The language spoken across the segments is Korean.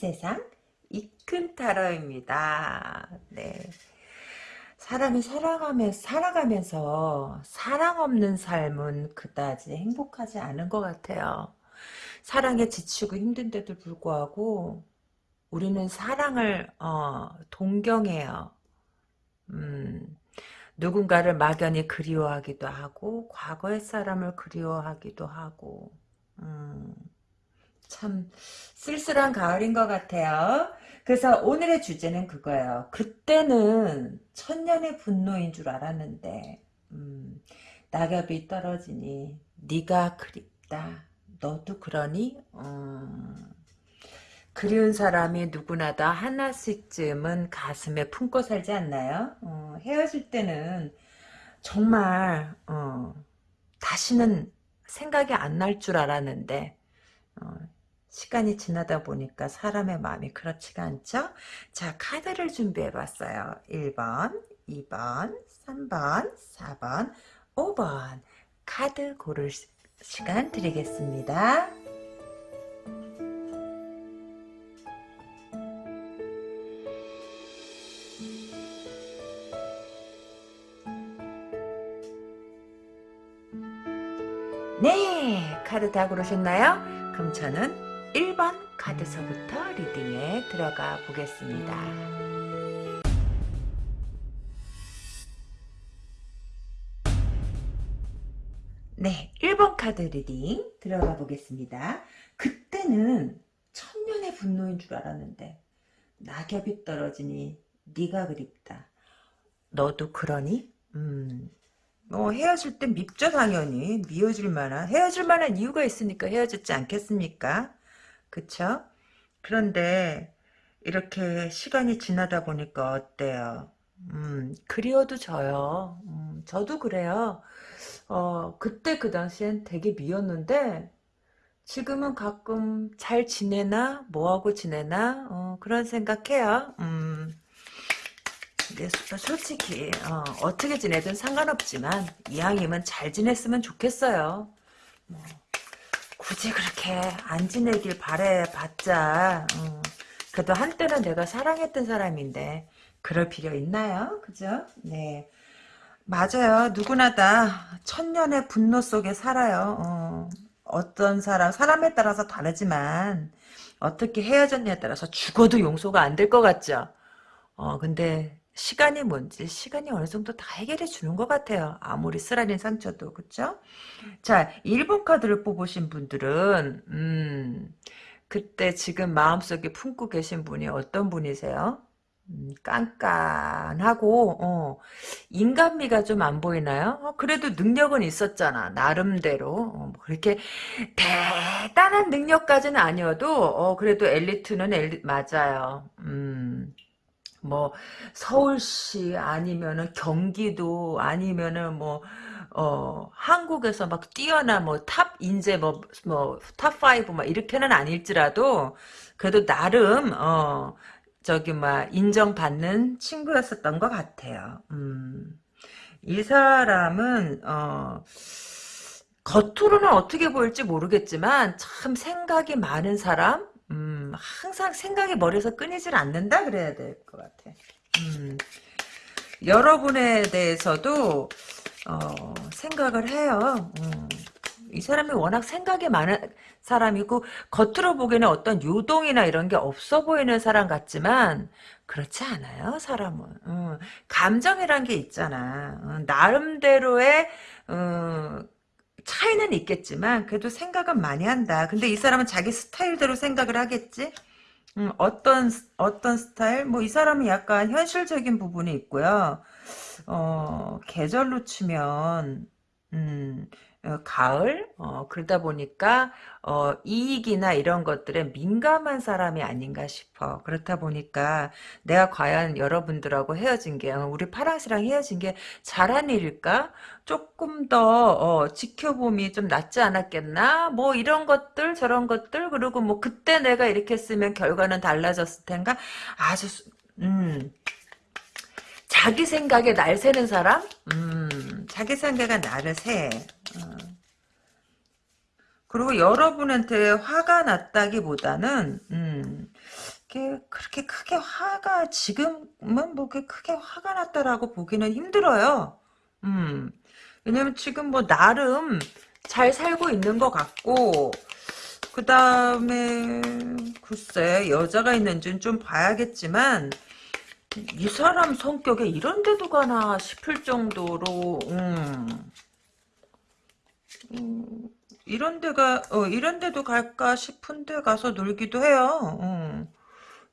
세상, 이큰 타로입니다. 네. 사람이 살아가면서, 살아가면서 사랑 없는 삶은 그다지 행복하지 않은 것 같아요. 사랑에 지치고 힘든데도 불구하고 우리는 사랑을 어, 동경해요. 음, 누군가를 막연히 그리워하기도 하고 과거의 사람을 그리워하기도 하고 음, 참 쓸쓸한 가을인 것 같아요. 그래서 오늘의 주제는 그거예요. 그때는 천년의 분노인 줄 알았는데 음, 낙엽이 떨어지니 네가 그립다. 너도 그러니? 음, 그리운 사람이 누구나 다 하나씩쯤은 가슴에 품고 살지 않나요? 어, 헤어질 때는 정말 어, 다시는 생각이 안 날 줄 알았는데 어, 시간이 지나다 보니까 사람의 마음이 그렇지가 않죠? 자 카드를 준비해봤어요. 1번, 2번, 3번, 4번, 5번 카드 고를 시간 드리겠습니다. 네 카드 다 고르셨나요? 그럼 저는 1번 카드서부터 reading에 들어가 보겠습니다. 네 1번 카드 reading 들어가 보겠습니다. 그때는 천년의 분노인 줄 알았는데 낙엽이 떨어지니 네가 그립다. 너도 그러니? 음, 뭐 헤어질 땐 밉죠 당연히 미워질 만한 헤어질 만한 이유가 있으니까 헤어졌지 않겠습니까 그쵸? 그런데 이렇게 시간이 지나다 보니까 어때요? 음 그리워도 져요. 음, 저도 그래요. 어 그때 그 당시엔 되게 미웠는데 지금은 가끔 잘 지내나? 뭐하고 지내나? 어, 그런 생각해요. 음 솔직히 어, 떻게 지내든 상관없지만 이왕이면 잘 지냈으면 좋겠어요. 뭐, 굳이 그렇게 안 지내길 바래봤자 어, 그래도 한때는 내가 사랑했던 사람인데 그럴 필요 있나요? 그죠? 네. 맞아요. 누구나 다 천년의 분노 속에 살아요. 어, 떤 사람, 사람에 따라서 다르지만 어떻게 헤어졌냐에 따라서 죽어도 용서가 안 될 것 같죠? 어, 근데 시간이 뭔지 시간이 어느 정도 다 해결해 주는 것 같아요. 아무리 쓰라린 상처도 그쵸? 자 1번 카드를 뽑으신 분들은 음, 그때 지금 마음속에 품고 계신 분이 어떤 분이세요? 음, 깐깐하고 어, 인간미가 좀 안 보이나요? 어, 그래도 능력은 있었잖아 나름대로 어, 뭐 그렇게 대단한 능력까지는 아니어도 어, 그래도 엘리트는 엘리 맞아요. 음. 뭐 서울시 아니면은 경기도 아니면은 뭐 어, 한국에서 막 뛰어나 뭐 top 인재 뭐 뭐 top 5 막 이렇게는 아닐지라도 그래도 나름 어 저기 막 인정받는 친구였었던 것 같아요. 음. 이 사람은 어 겉으로는 어떻게 보일지 모르겠지만 참 생각이 많은 사람 음, 항상 생각이 머리에서 끊이질 않는다 그래야 될 것 같아. 음, 여러분에 대해서도 어, 생각을 해요. 음, 이 사람이 워낙 생각이 많은 사람이고 겉으로 보기에는 어떤 요동이나 이런 게 없어 보이는 사람 같지만 그렇지 않아요 사람은 음, 감정이란 게 있잖아 음, 나름대로의 음, 차이는 있겠지만 그래도 생각은 많이 한다. 근데 이 사람은 자기 스타일대로 생각을 하겠지? 음, 어떤 어떤 스타일? 뭐 이 사람은 약간 현실적인 부분이 있고요. 어, 계절로 치면 음, 어, 가을 어, 그러다 보니까 어, 이익이나 이런 것들에 민감한 사람이 아닌가 싶어. 그렇다 보니까 내가 과연 여러분들하고 헤어진 게 어, 우리 파랑씨랑 헤어진 게 잘한 일일까? 조금 더 어, 지켜봄이 좀 낫지 않았겠나? 뭐 이런 것들 저런 것들 그리고 뭐 그때 내가 이렇게 쓰면 결과는 달라졌을 텐가? 아주 음 자기 생각에 날 새는 사람? 음, 자기 생각에 나를 새. 어. 그리고 여러분한테 화가 났다기보다는 음, 그렇게 크게 화가 지금은 뭐 크게 화가 났다라고 보기는 힘들어요. 음, 왜냐면 지금 뭐 나름 잘 살고 있는 것 같고 그 다음에 글쎄 여자가 있는지는 좀 봐야겠지만 이 사람 성격에 이런 데도 가나 싶을 정도로 음, 음, 이런 데가 어, 이런 데도 갈까 싶은데 가서 놀기도 해요. 음,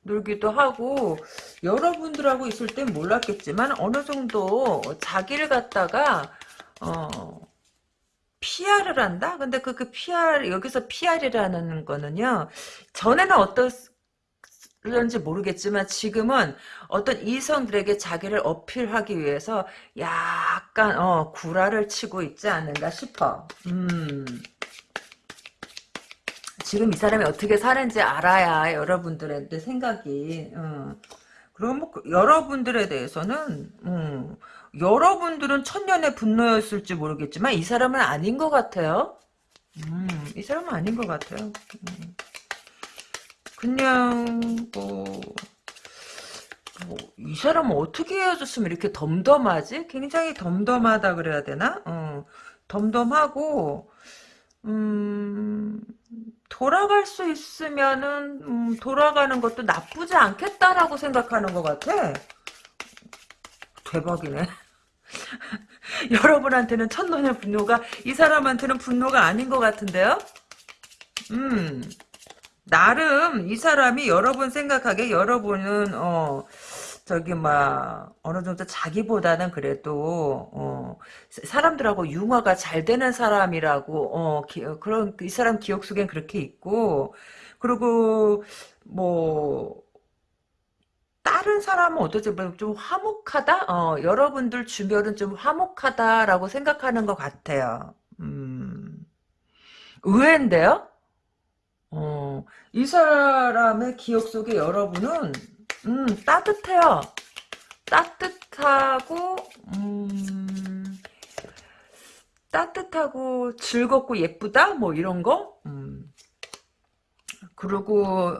놀기도 하고 여러분들하고 있을 땐 몰랐겠지만 어느 정도 자기를 갖다가 어, PR을 한다? 근데 그, 그 PR, 여기서 PR이라는 거는요, 전에는 어떻는지 모르겠지만 지금은 어떤 이성들에게 자기를 어필하기 위해서 약간, 어, 구라를 치고 있지 않는가 싶어. 음. 지금 이 사람이 어떻게 사는지 알아야 여러분들한테 생각이, 어. 그럼 뭐, 그 여러분들에 대해서는, 음, 여러분들은 천년의 분노였을지 모르겠지만 이 사람은 아닌 것 같아요. 음, 이 사람은 아닌 것 같아요. 음. 그냥 뭐, 뭐, 이 사람은 어떻게 헤어졌으면 이렇게 덤덤하지? 굉장히 덤덤하다 그래야 되나? 어, 덤덤하고 음, 돌아갈 수 있으면은 음, 돌아가는 것도 나쁘지 않겠다라고 생각하는 것 같아. 대박이네. 여러분한테는 첫눈의 분노가 이 사람한테는 분노가 아닌 것 같은데요? 음, 나름 이 사람이 여러분 생각하기에 여러분은 어 저기 막 어느 정도 자기보다는 그래도 어 사람들하고 융화가 잘 되는 사람이라고 어 기, 그런 이 사람 기억 속엔 그렇게 있고 그리고 뭐 다른 사람은 어떠지? 뭐좀 화목하다? 어, 여러분들 주변은 좀 화목하다라고 생각하는 것 같아요. 음, 의외인데요? 어, 이 사람의 기억 속에 여러분은, 음, 따뜻해요. 따뜻하고, 음, 따뜻하고 즐겁고 예쁘다? 뭐 이런 거? 음. 그리고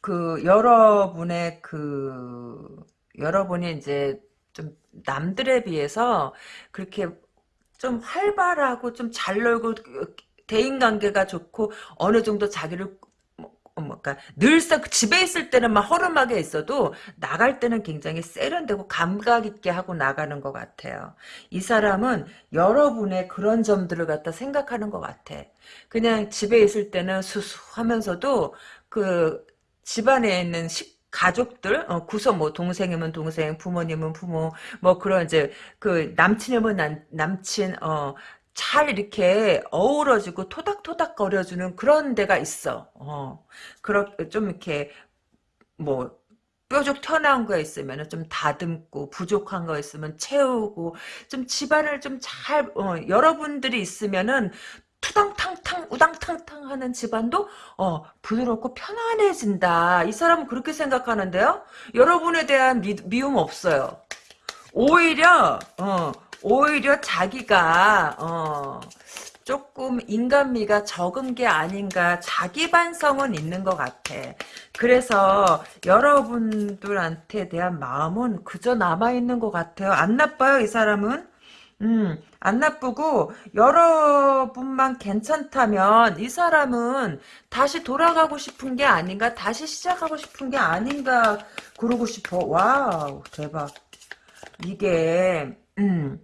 그 여러분의 그 여러분이 이제 좀 남들에 비해서 그렇게 좀 활발하고 좀 잘 놀고 대인관계가 좋고 어느 정도 자기를 뭐까 늘상 집에 있을 때는 막 허름하게 있어도 나갈 때는 굉장히 세련되고 감각 있게 하고 나가는 것 같아요. 이 사람은 여러분의 그런 점들을 갖다 생각하는 것 같아. 그냥 집에 있을 때는 수수하면서도 그 집안에 있는 식 가족들 어, 구성 뭐 동생이면 동생 부모님은 부모 뭐 그런 이제 그 남친이면 남, 남친 어 잘 이렇게 어우러지고 토닥토닥 거려주는 그런 데가 있어. 어, 그렇 좀 이렇게 뭐 뾰족 튀어나온 거 있으면 좀 다듬고 부족한 거 있으면 채우고 좀 집안을 좀잘 어, 여러분들이 있으면은 투당탕탕 우당탕탕 하는 집안도 어 부드럽고 편안해진다. 이 사람은 그렇게 생각하는데요. 여러분에 대한 미, 미움 없어요. 오히려 어 오히려 자기가 어 조금 인간미가 적은 게 아닌가 자기 반성은 있는 것 같아. 그래서 여러분들한테 대한 마음은 그저 남아있는 것 같아요. 안 나빠요 이 사람은? 음, 안 나쁘고 여러분만 괜찮다면 이 사람은 다시 돌아가고 싶은 게 아닌가 다시 시작하고 싶은 게 아닌가 그러고 싶어 wow 대박 이게 음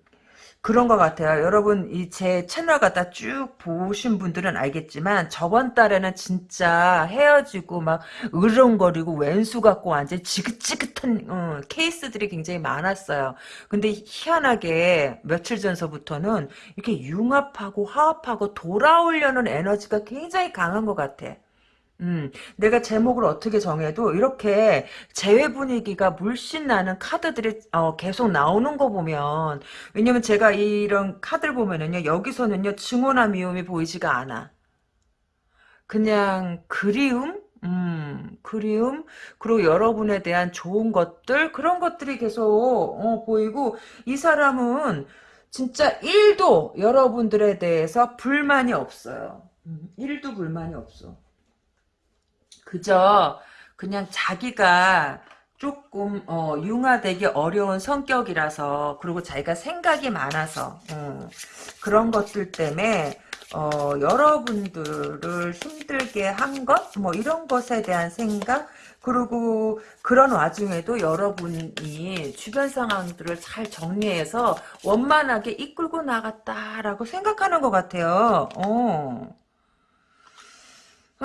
그런 것 같아요. 여러분 이 제 채널 갖다 쭉 보신 분들은 알겠지만 저번 달에는 진짜 헤어지고 막 으르렁거리고 웬수 같고 완전 지긋지긋한 어, 케이스들이 굉장히 많았어요. 근데 희한하게 며칠 전서부터는 이렇게 융합하고 화합하고 돌아오려는 에너지가 굉장히 강한 것 같아. 음, 내가 제목을 어떻게 정해도 이렇게 재회 분위기가 물씬 나는 카드들이 어, 계속 나오는 거 보면 왜냐면 제가 이런 카드를 보면은요 여기서는요 증오나 미움이 보이지가 않아 그냥 그리움 음, 그리움, 그리고 여러분에 대한 좋은 것들, 그런 것들이 계속, 어, 보이고, 이 사람은 진짜 1도 여러분들에 대해서 불만이 없어요. 음, 1도 불만이 없어. 그저 그냥 자기가 조금 어, 융화되기 어려운 성격이라서 그리고 자기가 생각이 많아서 어, 그런 것들 때문에 어, 여러분들을 힘들게 한 것? 뭐 이런 것에 대한 생각? 그리고 그런 와중에도 여러분이 주변 상황들을 잘 정리해서 원만하게 이끌고 나갔다라고 생각하는 것 같아요. 어.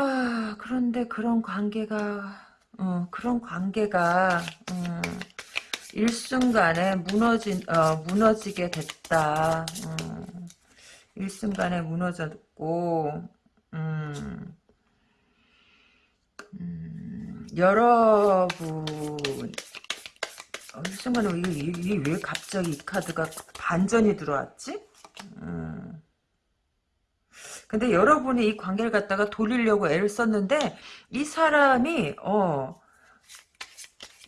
아, 그런데 그런 관계가, 어, 그런 관계가, 음, 일순간에 무너진, 어, 무너지게 됐다. 음, 일순간에 무너졌고, 음, 음, 여러분, 어, 일순간에 이게, 이게 왜 갑자기 이 카드가 반전이 들어왔지? 음. 근데 여러분이 이 관계를 갖다가 돌리려고 애를 썼는데 이 사람이 어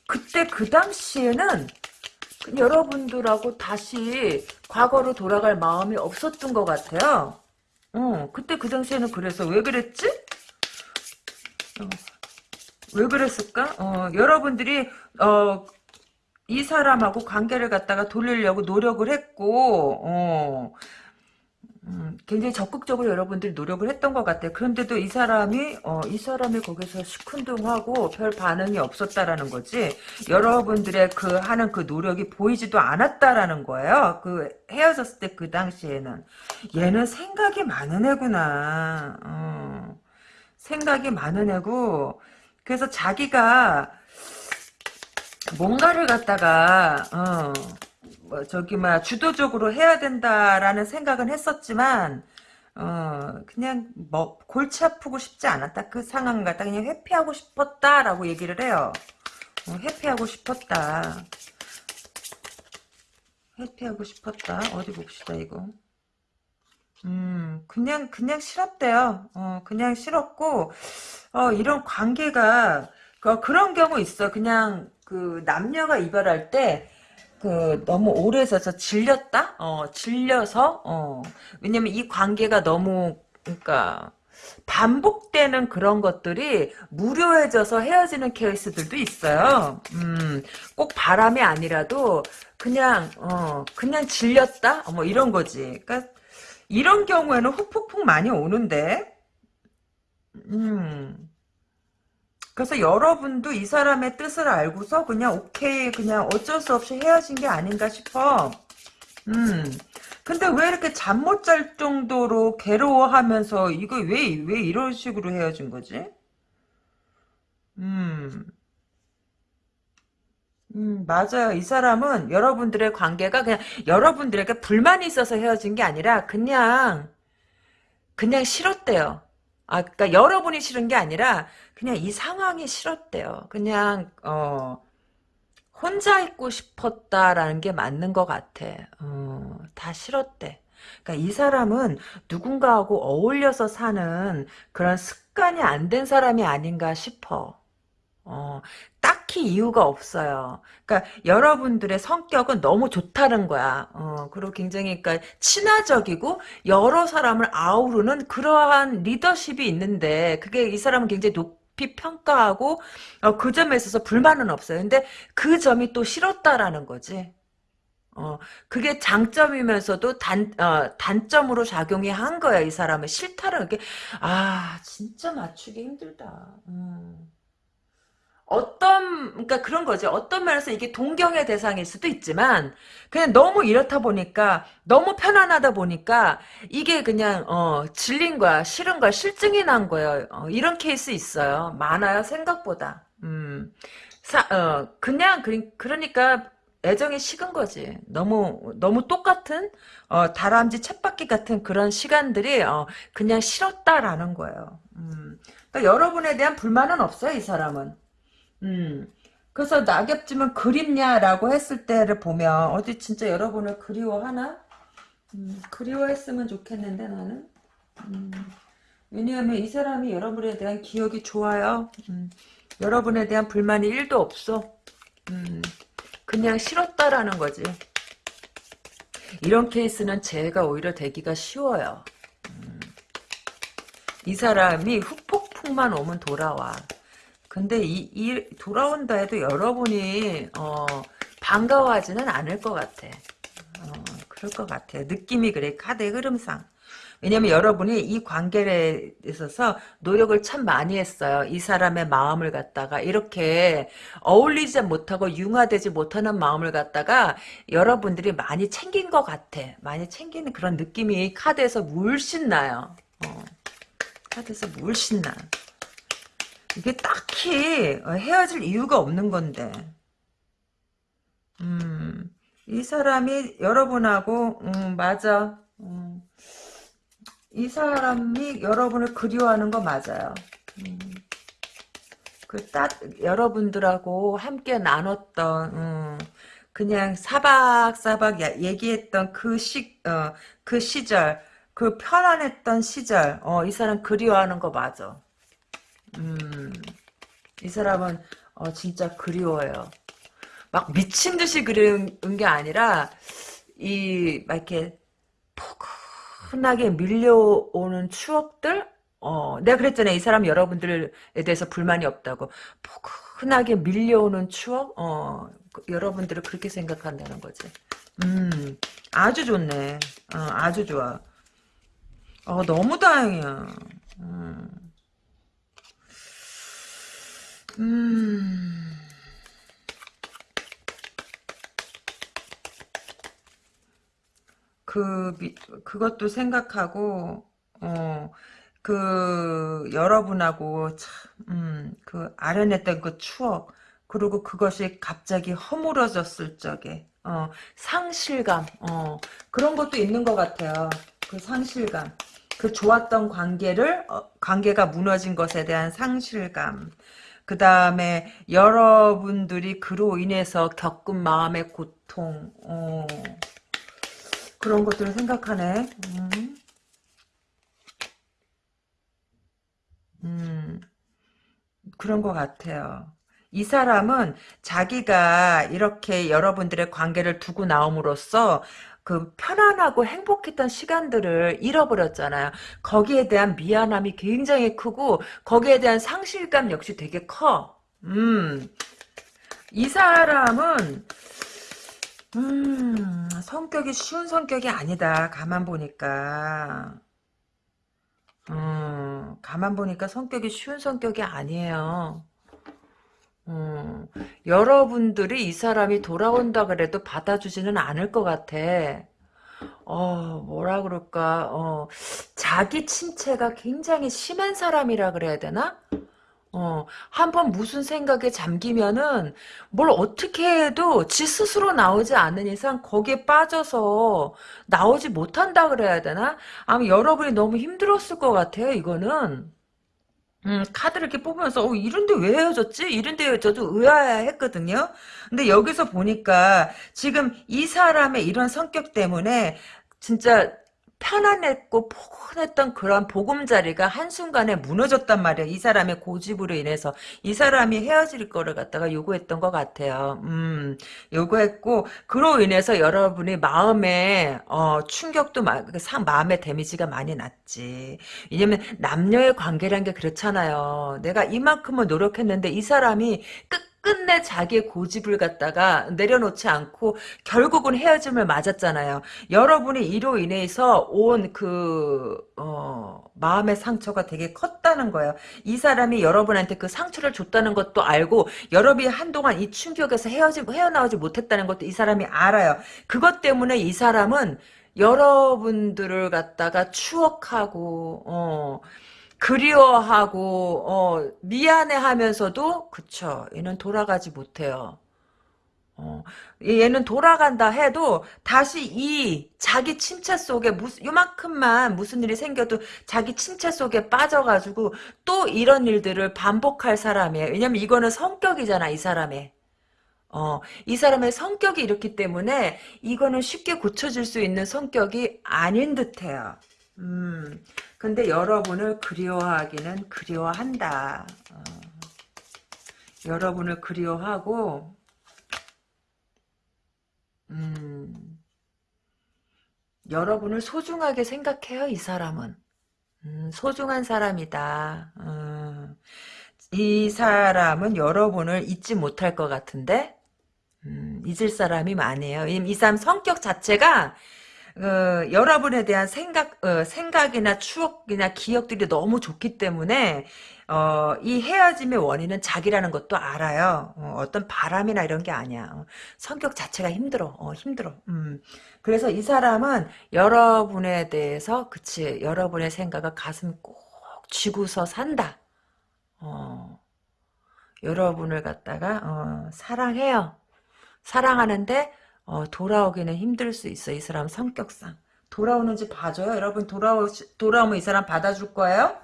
그때 그 당시에는 여러분들하고 다시 과거로 돌아갈 마음이 없었던 것 같아요. 어 그때 그 당시에는 그래서 왜 그랬지? 어, 왜 그랬을까? 어 여러분들이 어 이 사람하고 관계를 갖다가 돌리려고 노력을 했고 어 음, 굉장히 적극적으로 여러분들이 노력을 했던 것 같아요. 그런데도 이 사람이 어, 이 사람이 거기서 시큰둥하고 별 반응이 없었다라는 거지. 여러분들의 그 하는 그 노력이 보이지도 않았다라는 거예요. 그 헤어졌을 때 그 당시에는 얘는 생각이 많은 애구나. 어, 생각이 많은 애고 그래서 자기가 뭔가를 갖다가 어, 뭐 저기 막 주도적으로 해야 된다라는 생각은 했었지만 어 그냥 뭐 골치 아프고 싶지 않았다. 그 상황 갖다. 그냥 회피하고 싶었다라고 얘기를 해요. 어, 회피하고 싶었다. 회피하고 싶었다. 어디 봅시다 이거. 음 그냥 그냥 싫었대요. 어 그냥 싫었고 어 이런 관계가 그, 그런 경우 있어. 그냥 그 남녀가 이별할 때 그 너무 오래 있어서 질렸다? 어, 질려서 어. 왜냐면 이 관계가 너무 그러니까 반복되는 그런 것들이 무료해져서 헤어지는 케이스들도 있어요. 음, 꼭 바람이 아니라도 그냥 어, 그냥 질렸다? 뭐 이런 거지. 그러니까 이런 경우에는 훅훅훅 많이 오는데. 음. 그래서 여러분도 이 사람의 뜻을 알고서 그냥 오케이 그냥 어쩔 수 없이 헤어진 게 아닌가 싶어. 음. 근데 왜 이렇게 잠 못 잘 정도로 괴로워하면서 이거 왜 왜 이런 식으로 헤어진 거지? 음. 음, 맞아요. 이 사람은 여러분들의 관계가 그냥 여러분들에게 불만이 있어서 헤어진 게 아니라 그냥 그냥 싫었대요. 아, 그러니까 여러분이 싫은 게 아니라 그냥 이 상황이 싫었대요. 그냥 어 혼자 있고 싶었다라는 게 맞는 것 같아. 어, 다 싫었대. 그러니까 이 사람은 누군가하고 어울려서 사는 그런 습관이 안 된 사람이 아닌가 싶어. 어, 딱히 이유가 없어요. 그러니까 여러분들의 성격은 너무 좋다는 거야. 어, 그리고 굉장히 그러니까 친화적이고 여러 사람을 아우르는 그러한 리더십이 있는데 그게 이 사람은 굉장히 높이 평가하고 어, 그 점에 있어서 불만은 없어요. 근데 그 점이 또 싫었다라는 거지. 어, 그게 장점이면서도 단, 어, 단점으로 작용이 한 거야, 이 사람은. 싫다는 게, 아, 진짜 맞추기 힘들다. 음. 어떤 그러니까 그런 거죠. 어떤 면에서 이게 동경의 대상일 수도 있지만 그냥 너무 이렇다 보니까 너무 편안하다 보니까 이게 그냥 어 질린 거야, 싫은 거야, 실증이 난 거예요. 어, 이런 케이스 있어요. 많아요, 생각보다. 음. 사, 어, 그냥 그, 그러니까 애정이 식은 거지. 너무 너무 똑같은 어, 다람쥐 쳇바퀴 같은 그런 시간들이 어, 그냥 싫었다라는 거예요. 음. 그러니까 여러분에 대한 불만은 없어요, 이 사람은. 음. 그래서 낙엽쯤은 그립냐라고 했을 때를 보면 어디 진짜 여러분을 그리워하나? 음, 그리워했으면 좋겠는데 나는 음, 왜냐하면 이 사람이 여러분에 대한 기억이 좋아요. 음, 여러분에 대한 불만이 1도 없어. 음, 그냥 싫었다라는 거지. 이런 케이스는 제가 오히려 되기가 쉬워요. 음, 이 사람이 후폭풍만 오면 돌아와. 근데 이, 이 돌아온다 해도 여러분이 어, 반가워하지는 않을 것 같아. 어, 그럴 것 같아. 느낌이 그래. 카드의 흐름상. 왜냐면 여러분이 이 관계에 있어서 노력을 참 많이 했어요. 이 사람의 마음을 갖다가 이렇게 어울리지 못하고 융화되지 못하는 마음을 갖다가 여러분들이 많이 챙긴 것 같아. 많이 챙기는 그런 느낌이 카드에서 물씬 나요. 어. 카드에서 물씬 나. 이게 딱히 헤어질 이유가 없는 건데. 음, 이 사람이 여러분하고, 음, 맞아. 음, 이 사람이 여러분을 그리워하는 거 맞아요. 음, 그 딱, 여러분들하고 함께 나눴던, 음, 그냥 사박사박 얘기했던 그 시, 어, 그 시절, 그 편안했던 시절, 어, 이 사람 그리워하는 거 맞아. 음, 이 사람은, 어, 진짜 그리워요. 막 미친 듯이 그리운 게 아니라, 이, 막 이렇게, 포근하게 밀려오는 추억들? 어, 내가 그랬잖아요. 이 사람 여러분들에 대해서 불만이 없다고. 포근하게 밀려오는 추억? 어, 그, 여러분들을 그렇게 생각한다는 거지. 음, 아주 좋네. 어, 아주 좋아. 어, 너무 다행이야. 음. 음. 그, 미, 그것도 생각하고, 어, 그, 여러분하고 참, 음, 그, 아련했던 그 추억, 그리고 그것이 갑자기 허물어졌을 적에, 어, 상실감, 어, 그런 것도 있는 것 같아요. 그 상실감. 그 좋았던 관계를 어, 관계가 무너진 것에 대한 상실감. 그 다음에 여러분들이 그로 인해서 겪은 마음의 고통. 어, 그런 것들을 생각하네. 음. 음, 그런 것 같아요. 이 사람은 자기가 이렇게 여러분들의 관계를 두고 나옴으로써 그 편안하고 행복했던 시간들을 잃어버렸잖아요. 거기에 대한 미안함이 굉장히 크고 거기에 대한 상실감 역시 되게 커. 음. 이 사람은 음, 성격이 쉬운 성격이 아니다. 가만 보니까. 음, 가만 보니까 성격이 쉬운 성격이 아니에요. 음, 여러분들이 이 사람이 돌아온다 그래도 받아주지는 않을 것 같아. 어, 뭐라 그럴까, 어, 자기 침체가 굉장히 심한 사람이라 그래야 되나? 어, 한 번 무슨 생각에 잠기면은 뭘 어떻게 해도 지 스스로 나오지 않는 이상 거기에 빠져서 나오지 못한다 그래야 되나? 아마 여러분이 너무 힘들었을 것 같아요, 이거는. 음, 카드를 이렇게 뽑으면서, 어, 이런데 왜 헤어졌지? 이런데 저도 의아했거든요. 근데 여기서 보니까 지금 이 사람의 이런 성격 때문에 진짜 편안했고 포근했던 그런 보금자리가 한순간에 무너졌단 말이야. 이 사람의 고집으로 인해서. 이 사람이 헤어질 거를 갖다가 요구했던 것 같아요. 음, 요구했고, 그로 인해서 여러분이 마음에, 어, 충격도, 마, 그 상, 마음의 데미지가 많이 났지. 왜냐면 남녀의 관계란 게 그렇잖아요. 내가 이만큼은 노력했는데 이 사람이 끝 끝내 자기의 고집을 갖다가 내려놓지 않고 결국은 헤어짐을 맞았잖아요. 여러분이 이로 인해서 온 그, 어, 마음의 상처가 되게 컸다는 거예요. 이 사람이 여러분한테 그 상처를 줬다는 것도 알고, 여러분이 한동안 이 충격에서 헤어지, 헤어나오지 못했다는 것도 이 사람이 알아요. 그것 때문에 이 사람은 여러분들을 갖다가 추억하고, 어, 그리워하고 어, 미안해하면서도 그쵸 얘는 돌아가지 못해요. 어, 얘는 돌아간다 해도 다시 이 자기 침체 속에 무슨 요만큼만 무슨 일이 생겨도 자기 침체 속에 빠져가지고 또 이런 일들을 반복할 사람이에요. 왜냐면 이거는 성격이잖아 이 사람의. 어, 이 사람의 성격이 이렇기 때문에 이거는 쉽게 고쳐질 수 있는 성격이 아닌 듯해요. 음, 근데 여러분을 그리워하기는 그리워한다. 어, 여러분을 그리워하고, 음, 여러분을 소중하게 생각해요, 이 사람은. 음, 소중한 사람이다. 음, 이 사람은 여러분을 잊지 못할 것 같은데 음, 잊을 사람이 많아요. 이, 이 사람 성격 자체가 어, 여러분에 대한 생각, 어, 생각이나 추억이나 기억들이 너무 좋기 때문에, 어, 이 헤어짐의 원인은 자기라는 것도 알아요. 어, 떤 바람이나 이런 게 아니야. 어, 성격 자체가 힘들어. 어, 힘들어. 음. 그래서 이 사람은 여러분에 대해서, 그치, 여러분의 생각을 가슴 꼭 쥐고서 산다. 어, 여러분을 갖다가, 어, 사랑해요. 사랑하는데, 어, 돌아오기는 힘들 수 있어. 이 사람 성격상. 돌아오는지 봐줘요. 여러분 돌아오 돌아오면 이 사람 받아줄 거예요?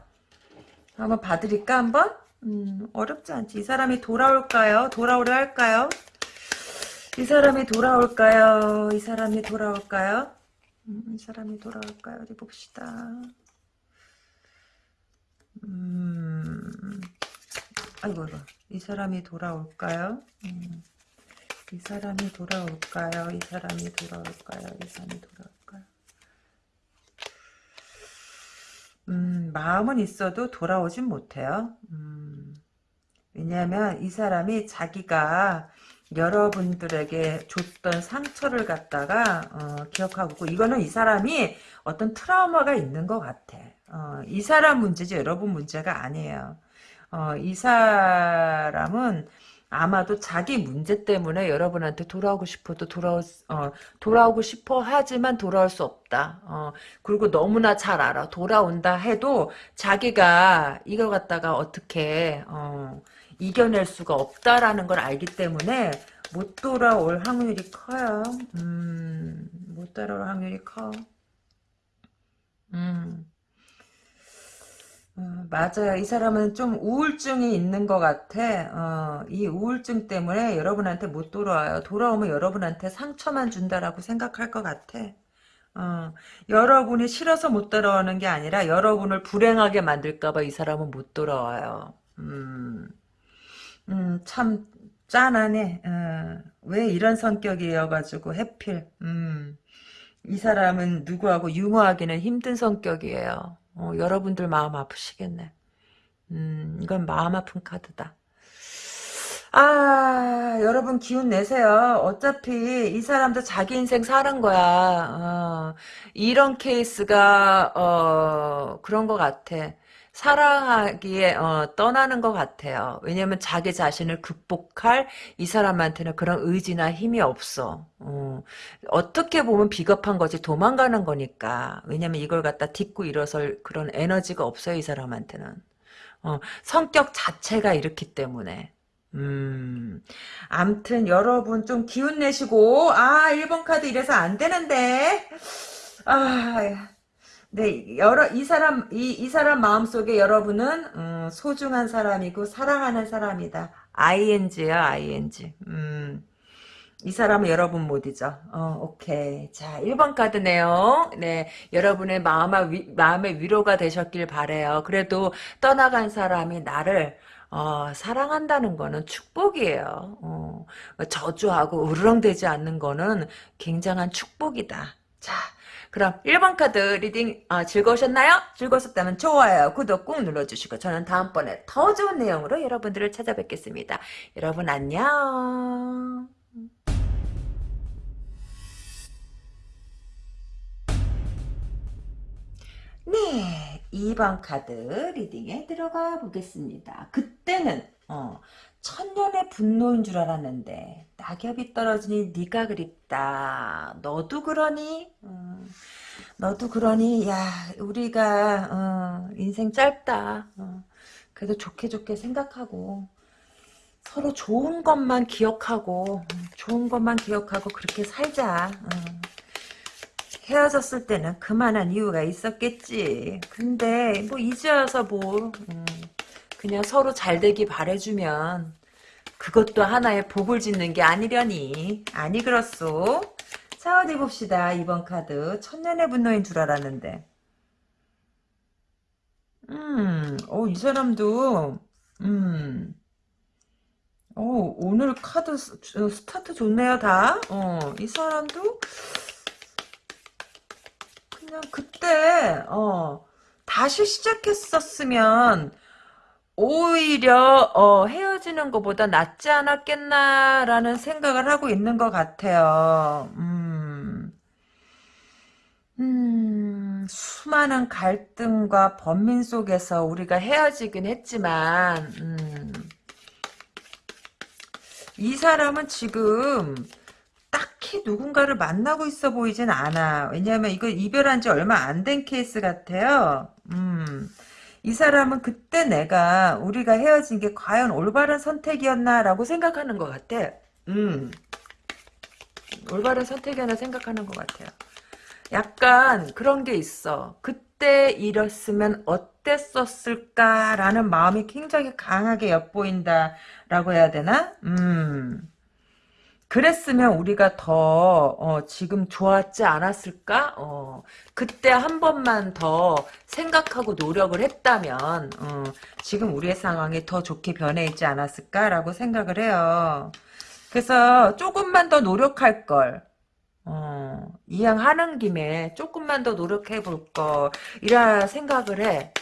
한번 봐드릴까 한번? 음, 어렵지 않지. 이 사람이 돌아올까요? 돌아오려 할까요? 이 사람이 돌아올까요? 이 사람이 돌아올까요? 음, 이 사람이 돌아올까요? 어디 봅시다. 음, 아이고, 아이고. 이 사람이 돌아올까요? 음. 이 사람이 돌아올까요? 이 사람이 돌아올까요? 이 사람이 돌아올까요? 음, 마음은 있어도 돌아오진 못해요. 음, 왜냐하면 이 사람이 자기가 여러분들에게 줬던 상처를 갖다가 어, 기억하고 있고 이거는 이 사람이 어떤 트라우마가 있는 것 같아. 어, 이 사람 문제지 여러분 문제가 아니에요. 어, 이 사람은 아마도 자기 문제 때문에 여러분한테 돌아오고 싶어도 돌아올 어, 돌아오고 싶어 하지만 돌아올 수 없다. 어, 그리고 너무나 잘 알아. 돌아온다 해도 자기가 이걸 갖다가 어떻게 어, 이겨낼 수가 없다라는 걸 알기 때문에 못 돌아올 확률이 커요. 음, 못 돌아올 확률이 커. 음. 어, 맞아요. 이 사람은 좀 우울증이 있는 것 같아. 어, 이 우울증 때문에 여러분한테 못 돌아와요. 돌아오면 여러분한테 상처만 준다라고 생각할 것 같아. 어, 여러분이 싫어서 못 돌아오는 게 아니라 여러분을 불행하게 만들까봐 이 사람은 못 돌아와요. 음, 음, 참 짠하네. 어, 왜 이런 성격이어가지고 해필. 음, 이 사람은 누구하고 융화하기는 힘든 성격이에요. 어, 여러분들 마음 아프시겠네. 음, 이건 마음 아픈 카드다. 아, 여러분 기운 내세요. 어차피 이 사람도 자기 인생 사는 거야. 어, 이런 케이스가 어, 그런 것 같아. 사랑하기에 어, 떠나는 것 같아요. 왜냐면 자기 자신을 극복할 이 사람한테는 그런 의지나 힘이 없어. 어, 떻게 보면 비겁한 거지 도망가는 거니까. 왜냐면 이걸 갖다 딛고 일어설 그런 에너지가 없어요. 이 사람한테는. 어, 성격 자체가 이렇기 때문에. 음, 암튼 여러분 좀 기운 내시고 아 1번 카드 이래서 안 되는데 아 네, 여러, 이 사람, 이, 이 사람 마음속에 여러분은, 음, 소중한 사람이고, 사랑하는 사람이다. ing야, ing. 음, 이 사람은 여러분 못 잊어. 어, 오케이. 자, 1번 카드네요. 네, 여러분의 마음의, 위, 마음의 위로가 되셨길 바래요 그래도 떠나간 사람이 나를, 어, 사랑한다는 거는 축복이에요. 어, 저주하고 으르렁대지 않는 거는 굉장한 축복이다. 자, 그럼 1번 카드 reading 어, 즐거우셨나요? 즐거우셨다면 좋아요, 구독 꾹 눌러주시고 저는 다음번에 더 좋은 내용으로 여러분들을 찾아뵙겠습니다. 여러분 안녕. 네, 2번 카드 reading에 들어가 보겠습니다. 그때는 어, 천년의 분노인 줄 알았는데 낙엽이 떨어지니 네가 그립다. 너도 그러니? 음, 너도 그러니? 야 우리가 어, 인생 짧다. 어, 그래도 좋게 좋게 생각하고 서로 좋은 것만 기억하고 좋은 것만 기억하고 그렇게 살자. 어. 헤어졌을 때는 그만한 이유가 있었겠지. 근데 뭐 이제 와서 뭐 음, 그냥 서로 잘 되기 바래주면 그것도 하나의 복을 짓는 게 아니려니. 아니 그렇소. 자 어디 봅시다. 이번 카드. 천년의 분노인 줄 알았는데. 음, 어, 이 사람도, 음, 어, 오늘 카드 스, 스타트 좋네요, 다. 어, 이 사람도 그냥 그때, 어, 다시 시작했었으면 오히려 어, 헤어지는 것보다 낫지 않았겠나라는 생각을 하고 있는 것 같아요. 음, 음, 수많은 갈등과 번민 속에서 우리가 헤어지긴 했지만 음, 이 사람은 지금 딱히 누군가를 만나고 있어 보이진 않아. 왜냐하면 이거 이별한 지 얼마 안 된 케이스 같아요. 음. 이 사람은 그때 내가 우리가 헤어진 게 과연 올바른 선택이었나라고 생각하는 것 같아. 음. 올바른 선택이었나 생각하는 것 같아요. 약간 그런 게 있어. 그때 이랬으면 어땠었을까라는 마음이 굉장히 강하게 엿보인다라고 해야 되나? 음. 그랬으면 우리가 더 어, 지금 좋았지 않았을까? 어, 그때 한 번만 더 생각하고 노력을 했다면 어, 지금 우리의 상황이 더 좋게 변해 있지 않았을까라고 생각을 해요. 그래서 조금만 더 노력할 걸. 어, 이왕 하는 김에 조금만 더 노력해 볼 걸. 이라 생각을 해.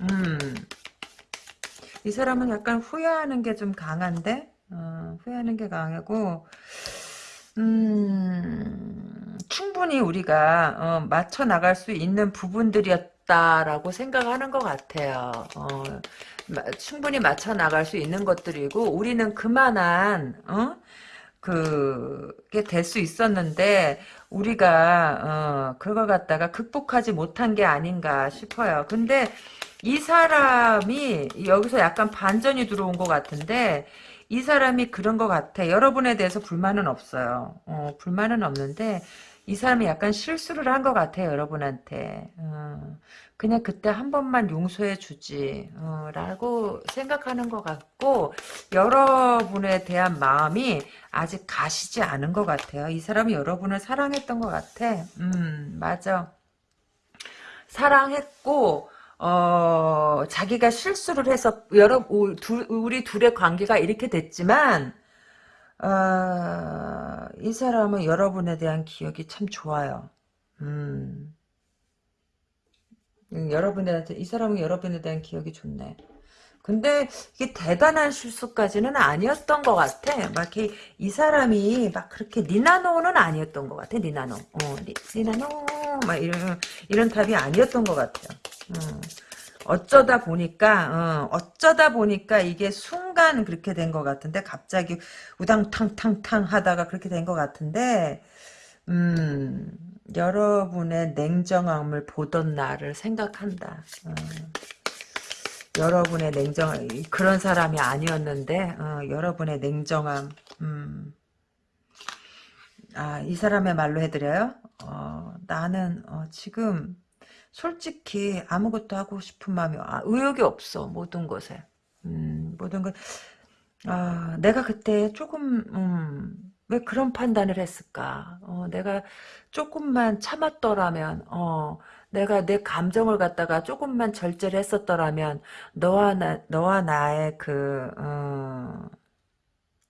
음. 이 사람은 약간 후회하는 게 좀 강한데? 어, 후회하는 게 강하고 음, 충분히 우리가 어, 맞춰 나갈 수 있는 부분들이었다라고 생각하는 것 같아요. 어, 마, 충분히 맞춰 나갈 수 있는 것들이고 우리는 그만한 어? 그게 될 수 있었는데 우리가 어, 그걸 갖다가 극복하지 못한 게 아닌가 싶어요. 근데 이 사람이 여기서 약간 반전이 들어온 것 같은데 이 사람이 그런 것 같아. 여러분에 대해서 불만은 없어요. 어, 불만은 없는데 이 사람이 약간 실수를 한 것 같아요. 여러분한테. 어, 그냥 그때 한 번만 용서해 주지 어, 라고 생각하는 것 같고 여러분에 대한 마음이 아직 가시지 않은 것 같아요. 이 사람이 여러분을 사랑했던 것 같아. 음 맞아. 사랑했고 어, 자기가 실수를 해서 여러 우리 둘의 관계가 이렇게 됐지만 어, 이 사람은 여러분에 대한 기억이 참 좋아요. 음. 음 여러분에 대한 이 사람은 여러분에 대한 기억이 좋네. 근데 이게 대단한 실수까지는 아니었던 것 같아. 막 이렇게 이 사람이 막 그렇게 니나노는 아니었던 것 같아. 니나노. 어, 니, 나노막 이런 이런 답이 아니었던 것 같아요. 음. 어쩌다 보니까 어, 어쩌다 보니까 이게 순간 그렇게 된 것 같은데 갑자기 우당탕탕탕 하다가 그렇게 된 것 같은데 음 여러분의 냉정함을 보던 나를 생각한다. 어. 여러분의 냉정 그런 사람이 아니었는데 어, 여러분의 냉정함. 음. 아이 사람의 말로 해드려요. 어, 나는 어, 지금 솔직히 아무것도 하고 싶은 마음이 아, 의욕이 없어 모든 것에. 음, 모든 것. 아, 내가 그때 조금 음, 왜 그런 판단을 했을까? 어, 내가 조금만 참았더라면 어, 내가 내 감정을 갖다가 조금만 절제를 했었더라면 너와 나 너와 나의 그 어,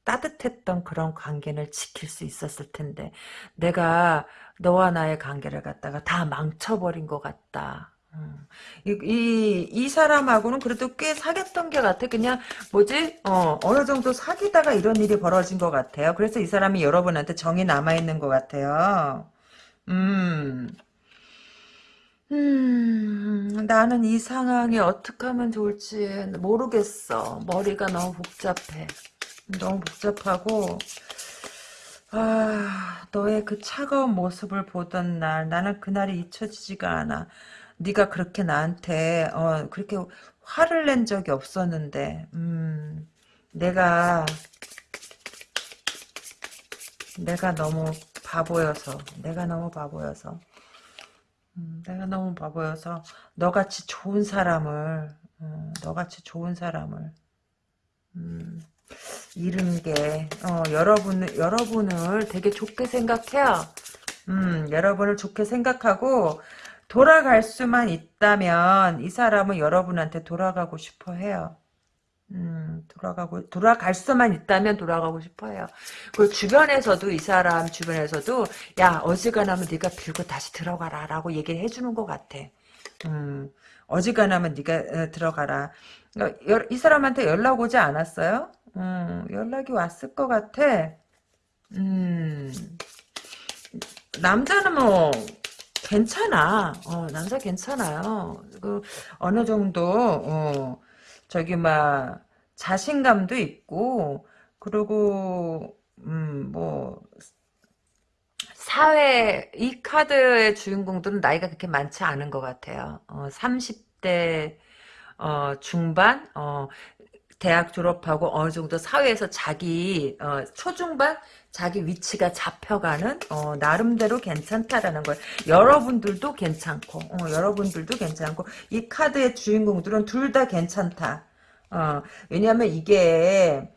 따뜻했던 그런 관계를 지킬 수 있었을 텐데 내가 너와 나의 관계를 갖다가 다 망쳐버린 것 같다. 음. 이, 이, 이, 사람하고는 그래도 꽤 사귀었던 게 같아. 그냥, 뭐지? 어, 어느 정도 사귀다가 이런 일이 벌어진 것 같아요. 그래서 이 사람이 여러분한테 정이 남아있는 것 같아요. 음. 음, 나는 이 상황이 어떻게 하면 좋을지 모르겠어. 머리가 너무 복잡해. 너무 복잡하고, 아, 너의 그 차가운 모습을 보던 날, 나는 그날이 잊혀지지가 않아. 네가 그렇게 나한테 어 그렇게 화를 낸 적이 없었는데, 음, 내가 내가 너무 바보여서, 내가 너무 바보여서, 음, 내가 너무 바보여서 너같이 좋은 사람을, 음, 너같이 좋은 사람을. 음, 잃은 게 어, 여러분 여러분을 되게 좋게 생각해요. 음, 여러분을 좋게 생각하고 돌아갈 수만 있다면 이 사람은 여러분한테 돌아가고 싶어 해요. 음, 돌아가고, 돌아갈 수만 있다면 돌아가고 싶어 해요. 그 주변에서도, 이 사람 주변에서도, 야, 어지간하면 네가 빌고 다시 들어가라, 라고 얘기를 해주는 것 같아. 음, 어지간하면 네가 어, 들어가라. 어, 여- 이 사람한테 연락 오지 않았어요? 음, 연락이 왔을 것 같아. 음, 남자는 뭐 괜찮아. 어, 남자 괜찮아요. 그 어느 정도 어, 저기 막 자신감도 있고 그리고 음, 뭐 사회 이 카드의 주인공들은 나이가 그렇게 많지 않은 것 같아요. 어, 30대 어, 중반 어, 대학 졸업하고 어느 정도 사회에서 자기 어, 초중반 자기 위치가 잡혀가는 어, 나름대로 괜찮다라는 거예요. 여러분들도 괜찮고 어, 여러분들도 괜찮고 이 카드의 주인공들은 둘 다 괜찮다. 어, 왜냐하면 이게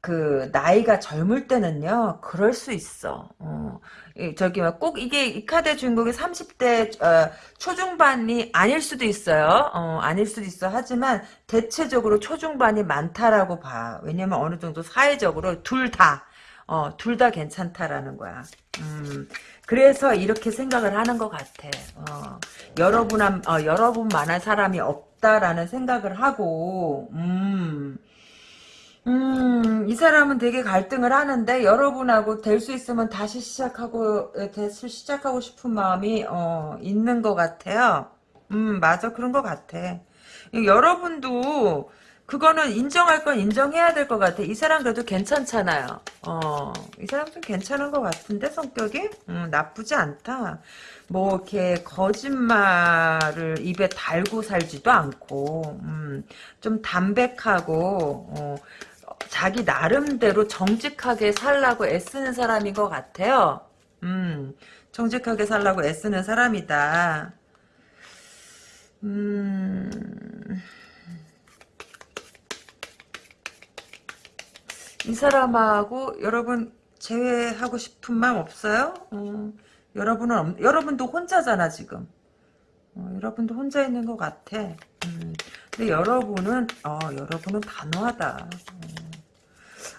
그 나이가 젊을 때는요 그럴 수 있어. 어, 이, 저기 막 꼭 이게 이 카드의 주인공이 30대 어, 초중반이 아닐 수도 있어요. 어, 아닐 수도 있어. 하지만 대체적으로 초중반이 많다라고 봐. 왜냐면 어느 정도 사회적으로 둘 다, 어, 둘 다 괜찮다라는 거야. 음, 그래서 이렇게 생각을 하는 것 같아. 어, 여러분, 한, 어, 여러분만한 사람이 없다라는 생각을 하고, 음, 음, 이 사람은 되게 갈등을 하는데 여러분하고 될 수 있으면 다시 시작하고 다시 시작하고 싶은 마음이 어, 있는 것 같아요. 음, 맞아 그런 것 같아. 이 여러분도 그거는 인정할 건 인정해야 될 것 같아. 이 사람 그래도 괜찮잖아요. 어, 이 사람 좀 괜찮은 것 같은데 성격이 음, 나쁘지 않다. 뭐 이렇게 거짓말을 입에 달고 살지도 않고 음, 좀 담백하고 어, 자기 나름대로 정직하게 살라고 애쓰는 사람인 것 같아요. 음, 정직하게 살라고 애쓰는 사람이다. 음, 이 사람하고 여러분 제외하고 싶은 마음 없어요? 어, 여러분은 없- 여러분도 혼자잖아 지금. 어, 여러분도 혼자 있는 것 같아. 음, 근데 여러분은 어, 여러분은 단호하다.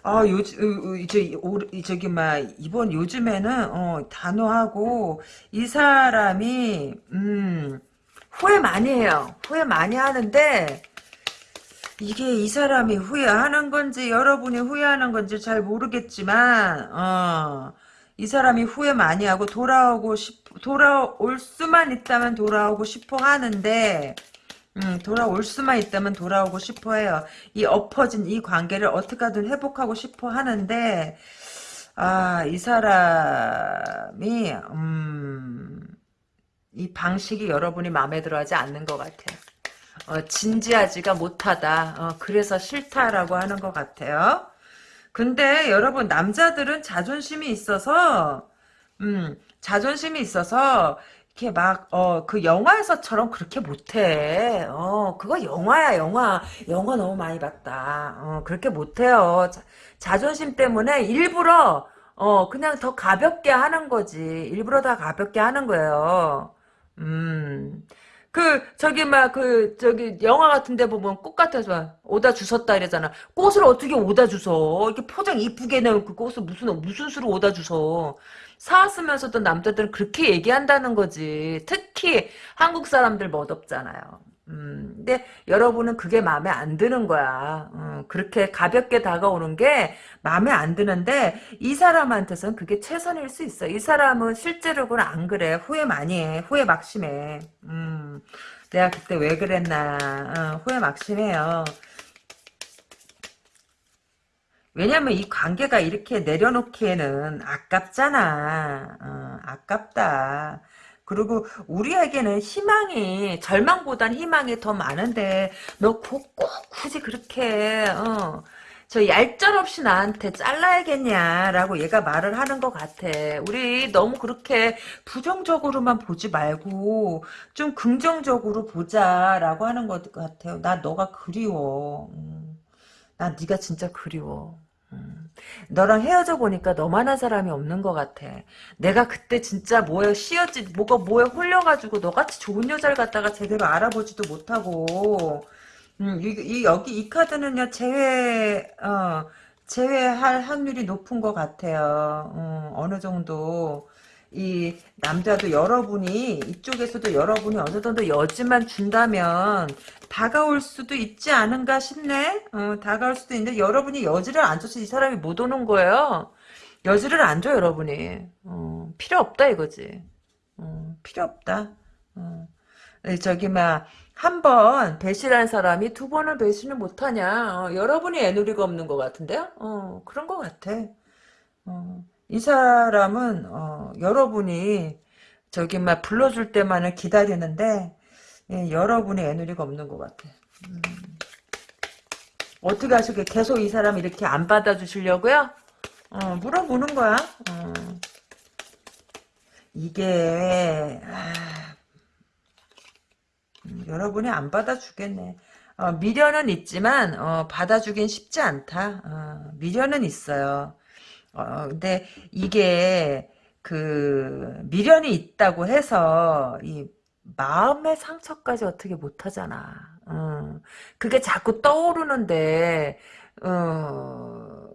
아, 어, 어, 이제, 올- 이 저기, 막, 이번 요즘에는, 어, 단호하고, 이 사람이, 음, 후회 많이 해요. 후회 많이 하는데, 이게 이 사람이 후회하는 건지, 여러분이 후회하는 건지 잘 모르겠지만, 어, 이 사람이 후회 많이 하고, 돌아오고 싶, 돌아올 수만 있다면 돌아오고 싶어 하는데, 음, 돌아올 수만 있다면 돌아오고 싶어 해요. 이 엎어진 이 관계를 어떻게든 회복하고 싶어 하는데, 아, 이 사람이, 음, 이 방식이 여러분이 마음에 들어 하지 않는 것 같아요. 어, 진지하지가 못하다. 어, 그래서 싫다라고 하는 것 같아요. 근데 여러분, 남자들은 자존심이 있어서, 음, 자존심이 있어서, 이렇게 막, 어, 그 영화에서처럼 그렇게 못해. 어, 그거 영화야, 영화. 영화 너무 많이 봤다. 어, 그렇게 못해요. 자, 자존심 때문에 일부러, 어, 그냥 더 가볍게 하는 거지. 일부러 다 가볍게 하는 거예요. 음. 그, 저기, 막, 그, 저기, 영화 같은 데 보면 꽃 같아서 오다 주웠다 이러잖아. 꽃을 어떻게 오다 주워? 이렇게 포장 이쁘게 내놓은 그 꽃을 무슨, 무슨 수로 오다 주워? 사왔으면서도 남자들은 그렇게 얘기한다는 거지. 특히 한국 사람들 멋없잖아요. 음, 근데 여러분은 그게 마음에 안 드는 거야. 음, 그렇게 가볍게 다가오는 게 마음에 안 드는데 이 사람한테선 그게 최선일 수 있어. 이 사람은 실제로는 안 그래. 후회 많이 해. 후회 막심해. 음, 내가 그때 왜 그랬나. 어, 후회 막심해요. 왜냐면 이 관계가 이렇게 내려놓기에는 아깝잖아. 어, 아깝다. 그리고 우리에게는 희망이 절망보단 희망이 더 많은데 너 꼭 굳이 그렇게 어, 저 얄짤 없이 나한테 잘라야겠냐라고 얘가 말을 하는 것 같아. 우리 너무 그렇게 부정적으로만 보지 말고 좀 긍정적으로 보자라고 하는 것 같아요. 나 너가 그리워. 음. 난 네가 진짜 그리워. 음. 너랑 헤어져 보니까 너만한 사람이 없는 것 같아. 내가 그때 진짜 뭐에 씌었지, 뭐가 뭐에 홀려가지고 너같이 좋은 여자를 갖다가 제대로 알아보지도 못하고, 음, 이, 이- 여기 이 카드는요, 제외, 어, 제외할 확률이 높은 것 같아요. 음, 어느 정도. 이 남자도 여러분이 이쪽에서도 여러분이 어느 정도 여지만 준다면 다가올 수도 있지 않은가 싶네. 어, 다가올 수도 있는데 여러분이 여지를 안 줘서 이 사람이 못 오는 거예요. 여지를 안 줘 여러분이. 어, 필요 없다 이거지. 어, 필요 없다. 어. 저기 막 한 번 배신한 사람이 두 번을 배신을 못하냐. 어, 여러분이 애누리가 없는 것 같은데요. 어, 그런 것 같아. 어, 이 사람은 어, 여러분이 저기 막 불러줄 때만을 기다리는데 예, 여러분이 애누리가 없는 것 같아. 음. 어떻게 하시게 계속 이 사람 이렇게 안 받아주시려고요? 어, 물어보는 거야. 어. 이게 아, 음, 여러분이 안 받아주겠네. 어, 미련은 있지만 어, 받아주긴 쉽지 않다. 어, 미련은 있어요. 어, 근데 이게 그 미련이 있다고 해서 이 마음의 상처까지 어떻게 못하잖아. 어, 그게 자꾸 떠오르는데 어,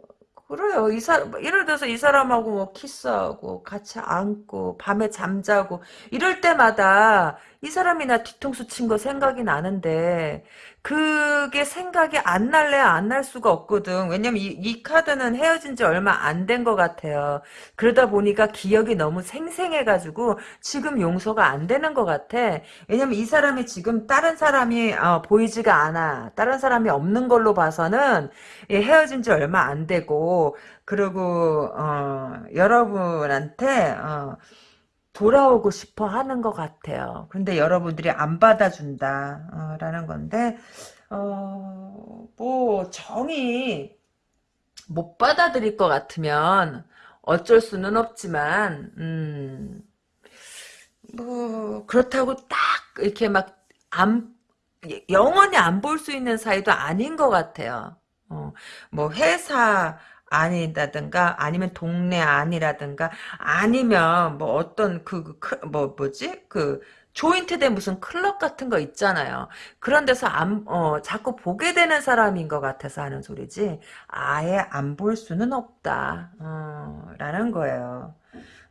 그래요. 이 사람, 예를 들어서 이 사람하고 뭐 키스하고, 같이 안고, 밤에 잠자고, 이럴 때마다 이 사람이 나 뒤통수 친 거 생각이 나는데, 그게 생각이 안 날래 안날 수가 없거든. 왜냐면 이, 이 카드는 헤어진 지 얼마 안 된 것 같아요. 그러다 보니까 기억이 너무 생생해가지고 지금 용서가 안 되는 것 같아. 왜냐면 이 사람이 지금 다른 사람이 어, 보이지가 않아. 다른 사람이 없는 걸로 봐서는 예, 헤어진 지 얼마 안 되고 그리고 어, 여러분한테 어, 돌아오고 싶어 하는 것 같아요. 근데 여러분들이 안 받아준다. 어, 라는 건데, 어, 뭐, 정이 못 받아들일 것 같으면 어쩔 수는 없지만, 음, 뭐, 그렇다고 딱 이렇게 막, 안, 영원히 안 볼 수 있는 사이도 아닌 것 같아요. 어, 뭐, 회사, 아니다든가 아니면 동네 아니라든가 아니면 뭐 어떤 그 뭐 뭐지 그 조인트된 무슨 클럽 같은 거 있잖아요. 그런 데서 안, 어, 자꾸 보게 되는 사람인 것 같아서 하는 소리지, 아예 안 볼 수는 없다, 어, 라는 거예요.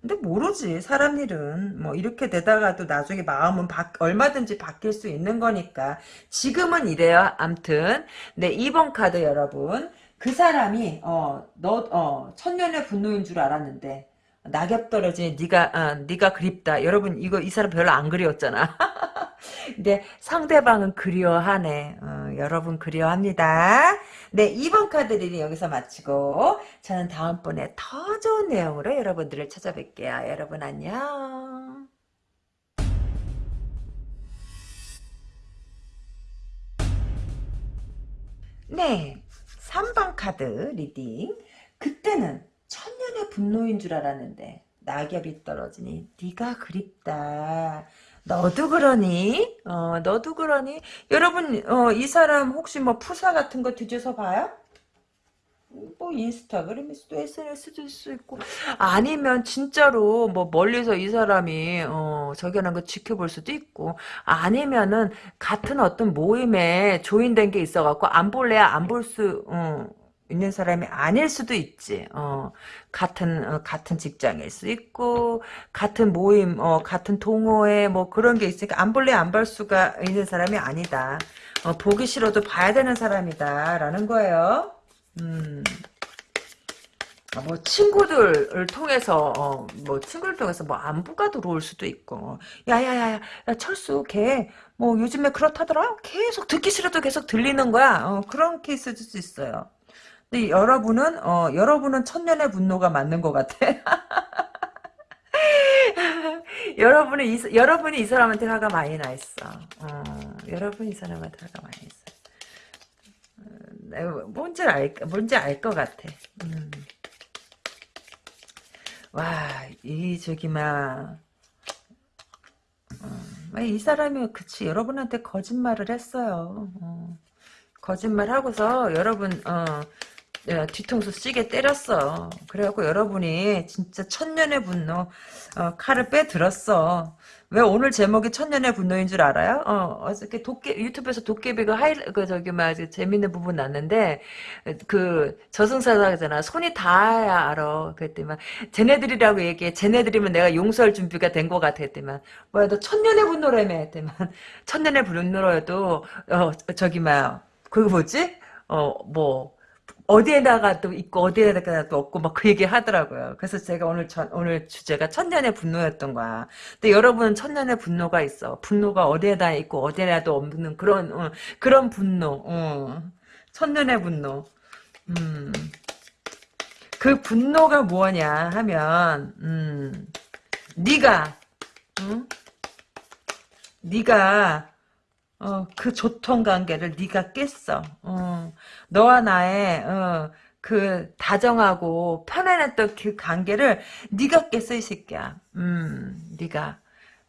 근데 모르지, 사람 일은. 뭐, 이렇게 되다가도 나중에 마음은 바, 얼마든지 바뀔 수 있는 거니까. 지금은 이래요, 암튼. 네, 2번 카드 여러분. 그 사람이 어너 어, 천년의 분노인 줄 알았는데 낙엽 떨어진 네가 어, 네가 그립다. 여러분 이거 이 사람 별로 안 그리웠잖아. 근데 상대방은 그리워하네. 어, 여러분 그리워합니다. 네 2번 카드 reading 여기서 마치고 저는 다음번에 더 좋은 내용으로 여러분들을 찾아뵐게요. 여러분 안녕. 네. 3번 카드 reading 그때는 천년의 분노인 줄 알았는데 낙엽이 떨어지니 네가 그립다 너도 그러니? 어, 너도 그러니? 여러분, 어, 이 사람 혹시 뭐 프사 같은 거 뒤져서 봐요? 뭐 인스타그램일 수도 SNS일 수도 있고 아니면 진짜로 뭐 멀리서 이 사람이 어 저기하는 거 지켜볼 수도 있고 아니면은 같은 어떤 모임에 조인된 게 있어갖고 안 볼래야 안 볼수 어, 있는 사람이 아닐 수도 있지. 어, 같은 어, 같은 직장일 수 있고 같은 모임, 어, 같은 동호회 뭐 그런 게 있으니까 안 볼래 안 볼 수가 있는 사람이 아니다. 어, 보기 싫어도 봐야 되는 사람이다라는 거예요. 음. 아, 뭐 친구들을 통해서 어, 뭐 친구를 통해서 뭐 안부가 들어올 수도 있고. 야야야야 야, 철수 걔 뭐 요즘에 그렇다더라? 계속 듣기 싫어도 계속 들리는 거야. 어, 그런 케이스일 수 있어요. 근데 여러분은 어, 여러분은 천년의 분노가 맞는 것 같아. 여러분은 이, 여러분이 이 사람한테 화가 많이 나 있어. 어, 여러분이 이 사람한테 화가 많이 있어 뭔지 알, 뭔지 알 것 같아. 음. 와, 이, 저기, 막, 어, 이 사람이, 그치, 여러분한테 거짓말을 했어요. 어. 거짓말 하고서, 여러분, 어, 뒤통수 시게 때렸어. 그래갖고 여러분이 진짜 천년의 분노, 어, 칼을 빼들었어. 왜 오늘 제목이 천년의 분노인 줄 알아요? 어, 어저께 도깨, 유튜브에서 도깨비 그 하이, 그 저기, 막, 재밌는 부분 났는데, 그, 저승사자잖아. 손이 닿아야 알아. 그랬더니만, 쟤네들이라고 얘기해. 쟤네들이면 내가 용서할 준비가 된 것 같아. 했더니만, 뭐야, 너 천년의 분노라며. 했더니만, 천년의 분노라도, 어, 저기, 막, 그거 뭐지? 어, 뭐, 어디에다가 또 있고 어디에다가 또 없고 막 그 얘기 하더라고요. 그래서 제가 오늘 전, 오늘 주제가 천년의 분노였던 거야. 근데 여러분은 천년의 분노가 있어. 분노가 어디에다 있고 어디에라도 없는 그런 어, 그런 분노. 어. 천년의 분노. 음. 그 분노가 뭐냐 하면 음. 네가 응? 네가 어, 그 조통 관계를 네가 깼어. 어, 너와 나의 어, 그 다정하고 편안했던 그 관계를 네가 깼어 이 새끼야. 음, 네가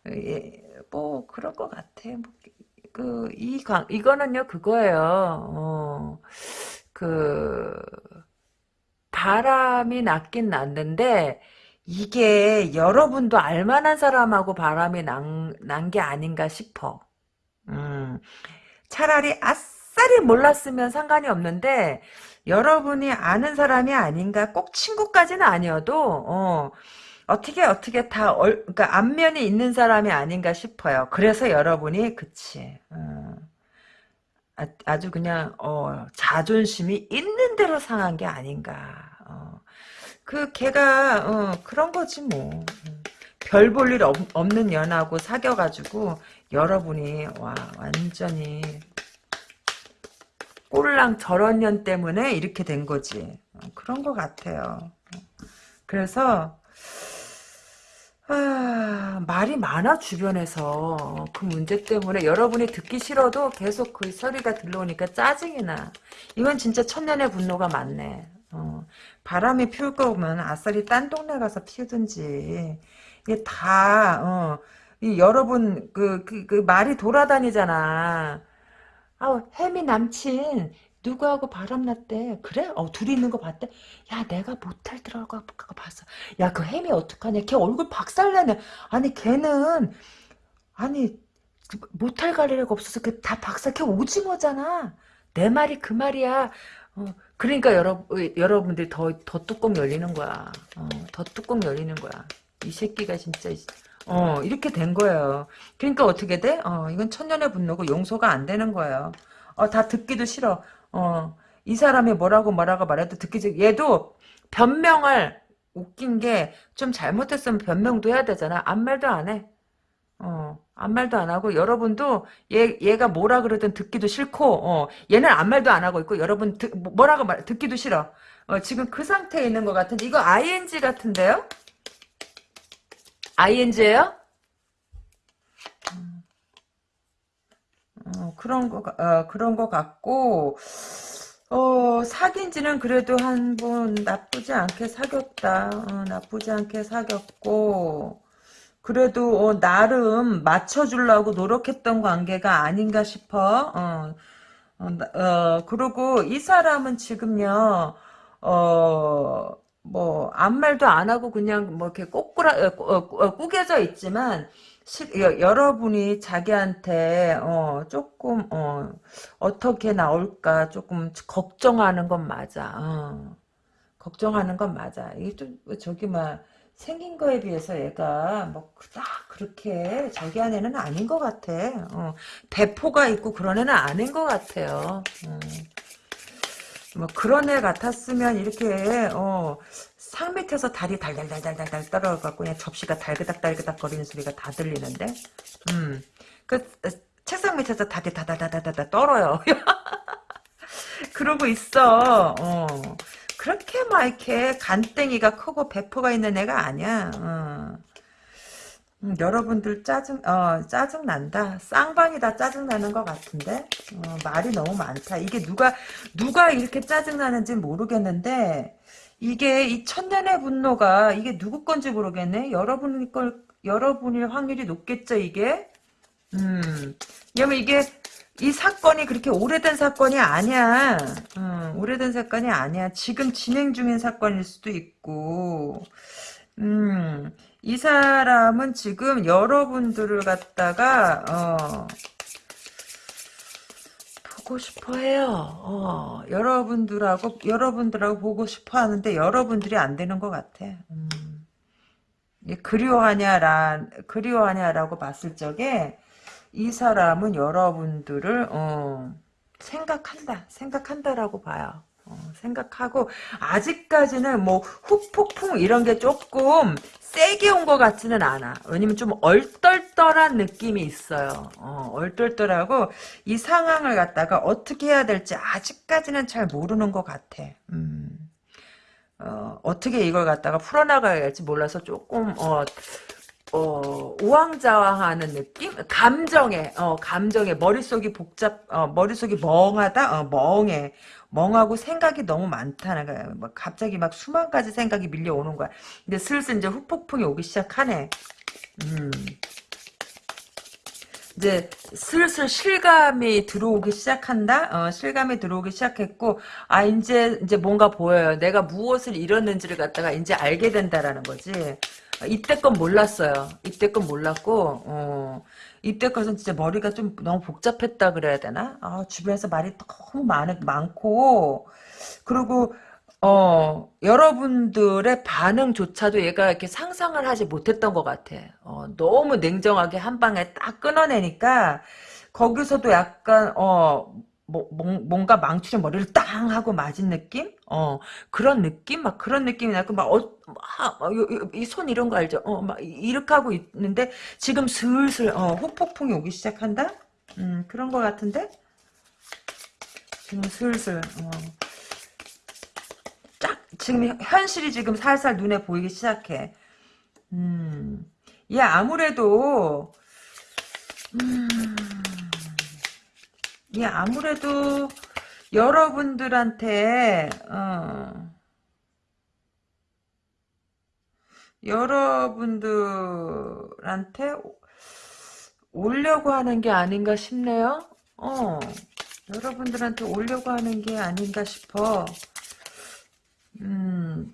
예, 뭐 그럴 것 같아. 뭐, 그이 관 이거는요 그거예요. 어, 그 바람이 났긴 났는데 이게 여러분도 알만한 사람하고 바람이 난 게 아닌가 싶어. 음, 차라리 아싸리 몰랐으면 상관이 없는데 여러분이 아는 사람이 아닌가 꼭 친구까지는 아니어도 어, 어떻게 어떻게 다 얼, 그러니까 안면이 있는 사람이 아닌가 싶어요. 그래서 여러분이 그치 어, 아, 주 그냥 어, 자존심이 있는 대로 상한 게 아닌가. 어, 그 걔가 어, 그런 거지 뭐. 별 볼 일 없는 연하고 사겨가지고 여러분이 와 완전히 꼴랑 저런 년 때문에 이렇게 된 거지. 어, 그런 것 같아요. 그래서 아, 말이 많아 주변에서 그 문제 때문에 여러분이 듣기 싫어도 계속 그 소리가 들려오니까 짜증이 나. 이건 진짜 천년의 분노가 많네. 어, 바람이 피울 거면 아싸리 딴 동네 가서 피우든지 이게 다 어, 이 여러분 그, 그, 그 말이 돌아다니잖아. 아우 혜미 남친 누구하고 바람났대. 그래? 어 둘이 있는 거 봤대? 야 내가 모텔 들어가 거 봤어. 야그 혜미 어떡하냐? 걔 얼굴 박살내네. 아니 걔는 아니 모텔 갈 일가 없어서 그 다 박살 걔 오징어잖아. 내 말이 그 말이야. 어, 그러니까 여러, 여러분들이 더, 더 뚜껑 열리는 거야. 어, 더 뚜껑 열리는 거야. 이 새끼가 진짜 어, 이렇게 된 거예요. 그러니까 어떻게 돼? 어, 이건 천년의 분노고 용서가 안 되는 거예요. 어, 다 듣기도 싫어. 어, 이 사람이 뭐라고 뭐라고 말해도 듣기 싫어. 얘도 변명을 웃긴 게 좀 잘못했으면 변명도 해야 되잖아. 아무 말도 안 해. 어, 아무 말도 안 하고 여러분도 얘 얘가 뭐라 그러든 듣기도 싫고 어, 얘는 아무 말도 안 하고 있고 여러분 듣, 뭐라고 말 듣기도 싫어. 어, 지금 그 상태에 있는 것 같은데 이거 ing 같은데요? Ing예요? 어, 그런 거, 어, 그런 거 같고, 어, 사귄 지는 그래도 한 번 나쁘지 않게 사귀었다. 어, 나쁘지 않게 사귀었고, 그래도, 어, 나름 맞춰주려고 노력했던 관계가 아닌가 싶어. 어, 어, 어 그리고 이 사람은 지금요, 어, 뭐 아무 말도 안 하고 그냥 뭐 이렇게 꼬꾸라 어, 어, 어, 꾸겨져 있지만 시, 여, 러분이 자기한테 어, 조금 어, 어떻게 나올까 조금 걱정하는 건 맞아. 어. 걱정하는 건 맞아. 이게 좀 저기 막 생긴 거에 비해서 얘가 뭐딱 그렇게 저기 안에는 아닌 것 같아. 어. 대포가 있고 그런 애는 아닌 것 같아요. 어. 뭐 그런 애 같았으면 이렇게 어, 상 밑에서 다리 달달달달달달 떨어져갖고 그냥 접시가 달그닥달그닥 거리는 소리가 다 들리는데 음. 그 어, 책상 밑에서 다리 다다다다다 떨어요. 그러고 있어. 어. 그렇게 막 이렇게 간땡이가 크고 배포가 있는 애가 아니야. 어. 음, 여러분들 짜증 어 짜증 난다. 쌍방이 다 짜증 나는 것 같은데? 어, 말이 너무 많다. 이게 누가 누가 이렇게 짜증 나는지 모르겠는데 이게 이 천년의 분노가 이게 누구 건지 모르겠네. 여러분 걸 여러분일 확률이 높겠죠 이게? 음 왜냐면 이게 이 사건이 그렇게 오래된 사건이 아니야. 음, 오래된 사건이 아니야. 지금 진행 중인 사건일 수도 있고. 음 이 사람은 지금 여러분들을 갖다가 어, 보고 싶어해요. 어, 여러분들하고 여러분들하고 보고 싶어하는데 여러분들이 안 되는 것 같아. 음. 그리워하냐라 그리워하냐라고 봤을 적에 이 사람은 여러분들을 어, 생각한다 생각한다라고 봐요. 어, 생각하고 아직까지는 뭐 후폭풍 이런 게 조금 세게 온 것 같지는 않아. 왜냐면 좀 얼떨떨한 느낌이 있어요. 어, 얼떨떨하고 이 상황을 갖다가 어떻게 해야 될지 아직까지는 잘 모르는 것 같아. 음. 어, 어떻게 이걸 갖다가 풀어나가야 할지 몰라서 조금 어, 어, 우왕좌왕하는 느낌? 감정에, 어, 감정에, 머릿속이 복잡, 어, 머릿속이 멍하다? 어, 멍해. 멍하고 생각이 너무 거야. 뭐 갑자기 막 수만 가지 생각이 밀려오는 거야. 근데 슬슬 이제 후폭풍이 오기 시작하네. 음. 이제 슬슬 실감이 들어오기 시작한다. 어, 실감이 들어오기 시작했고, 아 이제 이제 뭔가 보여요. 내가 무엇을 잃었는지를 갖다가 이제 알게 된다라는 거지. 이때껏 몰랐어요. 이때껏 몰랐고, 어, 이때까지는 진짜 머리가 좀 너무 복잡했다 그래야 되나? 아, 주변에서 말이 너무 많, 많고, 그리고, 어, 여러분들의 반응조차도 얘가 이렇게 상상을 하지 못했던 것 같아. 어, 너무 냉정하게 한 방에 딱 끊어내니까, 거기서도 약간, 어, 뭐, 뭔가 망치로 머리를 땅 하고 맞은 느낌? 어, 그런 느낌? 막 그런 느낌이 나고, 막, 어, 이손 이런 거 알죠? 어, 막 이렇게 하고 있는데, 지금 슬슬, 어, 후폭풍이 오기 시작한다? 음, 그런 거 같은데? 지금 슬슬, 어. 쫙, 지금 현실이 지금 살살 눈에 보이기 시작해. 음, 얘 아무래도, 음, 예, 아무래도 여러분들한테 어, 여러분들한테 오려고 하는 게 아닌가 싶네요. 어, 여러분들한테 오려고 하는 게 아닌가 싶어. 음,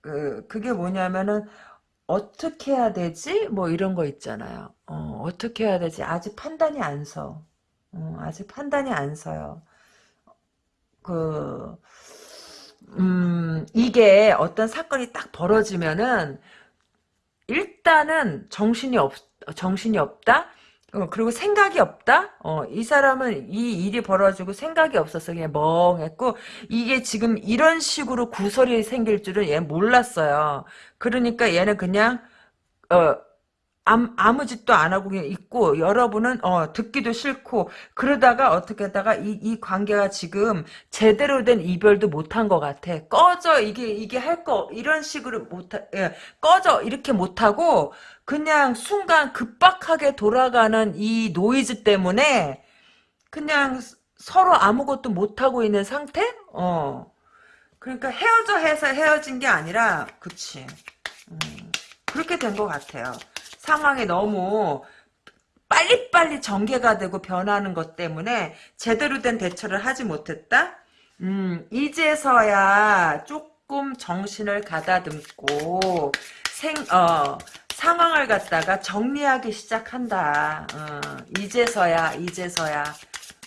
그, 그게 뭐냐면은, 어떻게 해야 되지? 뭐 이런 거 있잖아요. 어, 어떻게 해야 되지? 아직 판단이 안 서. 어, 아직 판단이 안 서요. 그, 음, 이게 어떤 사건이 딱 벌어지면은, 일단은 정신이 없, 정신이 없다? 어, 그리고 생각이 없다? 어, 이 사람은 이 일이 벌어지고 생각이 없어서 그냥 멍했고, 이게 지금 이런 식으로 구설이 생길 줄은 얘 몰랐어요. 그러니까 얘는 그냥, 어, 아무, 아무 짓도 안 하고 그냥 있고 여러분은 어, 듣기도 싫고 그러다가 어떻게 하다가 이, 이 관계가 지금 제대로 된 이별도 못한 것 같아. 꺼져 이게 이게 할 거 이런 식으로 못 예, 꺼져 이렇게 못하고 그냥 순간 급박하게 돌아가는 이 노이즈 때문에 그냥 서로 아무것도 못하고 있는 상태? 어. 그러니까 헤어져 해서 헤어진 게 아니라 그치. 음, 그렇게 된 것 같아요. 상황이 너무 빨리빨리 전개가 되고 변하는 것 때문에 제대로 된 대처를 하지 못했다? 음, 이제서야 조금 정신을 가다듬고 생, 어, 상황을 갖다가 정리하기 시작한다. 어, 이제서야, 이제서야,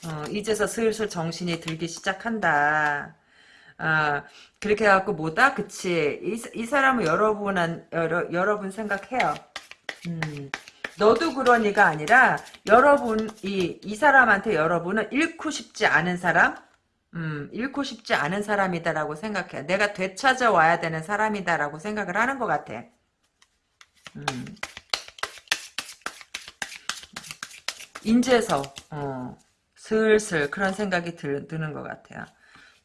어, 이제서 슬슬 정신이 들기 시작한다. 아, 그렇게 해갖고 뭐다? 그치. 이, 이 사람은 여러분, 여러, 여러분 생각해요. 음, 너도 그러니가 아니라 여러분 이, 이 사람한테 여러분은 잃고 싶지 않은 사람 음, 잃고 싶지 않은 사람이다라고 생각해. 내가 되찾아와야 되는 사람이다라고 생각을 하는 것 같아. 음. 인제서 어, 슬슬 그런 생각이 들, 드는 것 같아요.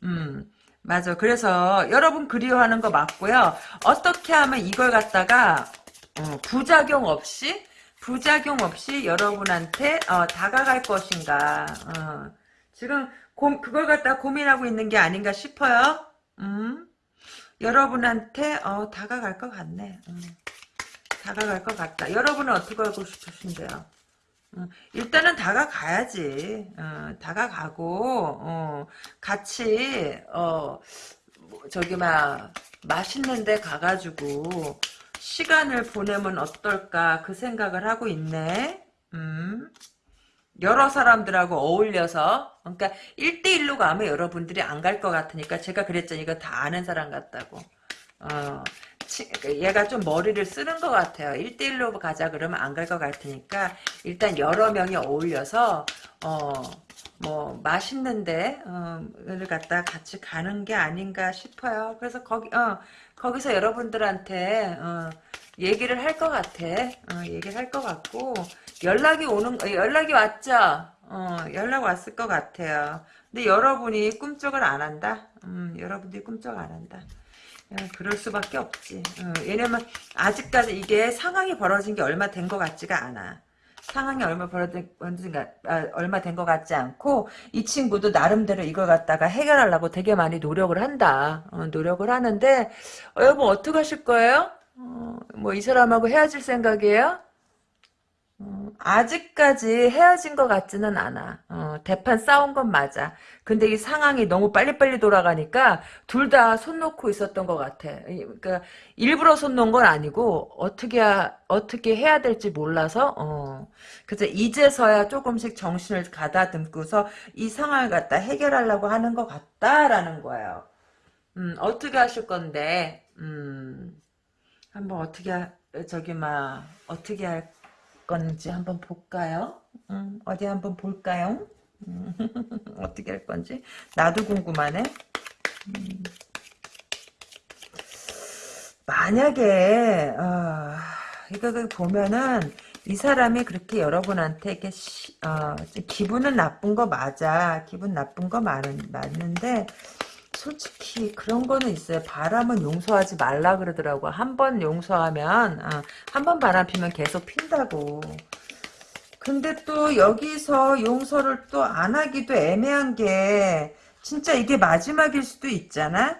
음, 맞아. 그래서 여러분 그리워하는 거 맞고요. 어떻게 하면 이걸 갖다가 어, 부작용 없이 부작용 없이 여러분한테 어, 다가갈 것인가. 어, 지금 고, 그걸 갖다 고민하고 있는 게 아닌가 싶어요. 음? 여러분한테 어, 다가갈 것 같네. 음. 다가갈 것 같다. 여러분은 어떻게 하고 싶으신데요? 음, 일단은 다가가야지. 어, 다가가고 어, 같이 어, 뭐 저기 막 맛있는 데 가가지고 시간을 보내면 어떨까 그 생각을 하고 있네. 음. 여러 사람들하고 어울려서 그러니까 1대1로 가면 여러분들이 안 갈 것 같으니까 제가 그랬잖아요. 이거 다 아는 사람 같다고. 어, 치, 얘가 좀 머리를 쓰는 것 같아요. 1대1로 가자 그러면 안 갈 것 같으니까 일단 여러 명이 어울려서 어, 뭐 맛있는데 어, 를 갖다 같이 가는 게 아닌가 싶어요. 그래서 거기 어, 거기서 여러분들한테 어, 얘기를 할 것 같아. 어, 얘기를 할 것 같고 연락이 오는 어, 연락이 왔죠. 어, 연락 왔을 것 같아요. 근데 여러분이 꿈쩍을 안 한다. 음, 여러분들이 꿈쩍 안 한다. 어, 그럴 수밖에 없지. 어, 왜냐면 아직까지 이게 상황이 벌어진 게 얼마 된 것 같지가 않아. 상황이 얼마 벌어진 아, 얼마 된 것 같지 않고 이 친구도 나름대로 이걸 갖다가 해결하려고 되게 많이 노력을 한다. 어, 노력을 하는데 어, 여러분 어떻게 하실 거예요? 어, 뭐이 사람하고 헤어질 생각이에요? 어, 아직까지 헤어진 것 같지는 않아. 어, 대판 싸운 건 맞아. 근데 이 상황이 너무 빨리빨리 돌아가니까 둘 다 손 놓고 있었던 것 같아. 그러니까 일부러 손 놓은 건 아니고 어떻게 어떻게 해야 될지 몰라서 어. 그래서 이제서야 조금씩 정신을 가다듬고서 이 상황을 갖다 해결하려고 하는 것 같다라는 거예요. 음, 어떻게 하실 건데? 음, 한번 어떻게 하, 저기 막 어떻게 할 건지 한번 볼까요? 음, 어디 한번 볼까요? 음, 어떻게 할 건지 나도 궁금하네. 음. 만약에 어, 이거 보면은 이 사람이 그렇게 여러분한테 이렇게 시, 어, 기분은 나쁜 거 맞아. 기분 나쁜 거 많은, 맞는데 솔직히 그런 거는 있어요. 바람은 용서하지 말라 그러더라고. 한 번 용서하면 아, 한번 바람 피면 계속 핀다고. 근데 또 여기서 용서를 또 안 하기도 애매한 게 진짜 이게 마지막일 수도 있잖아.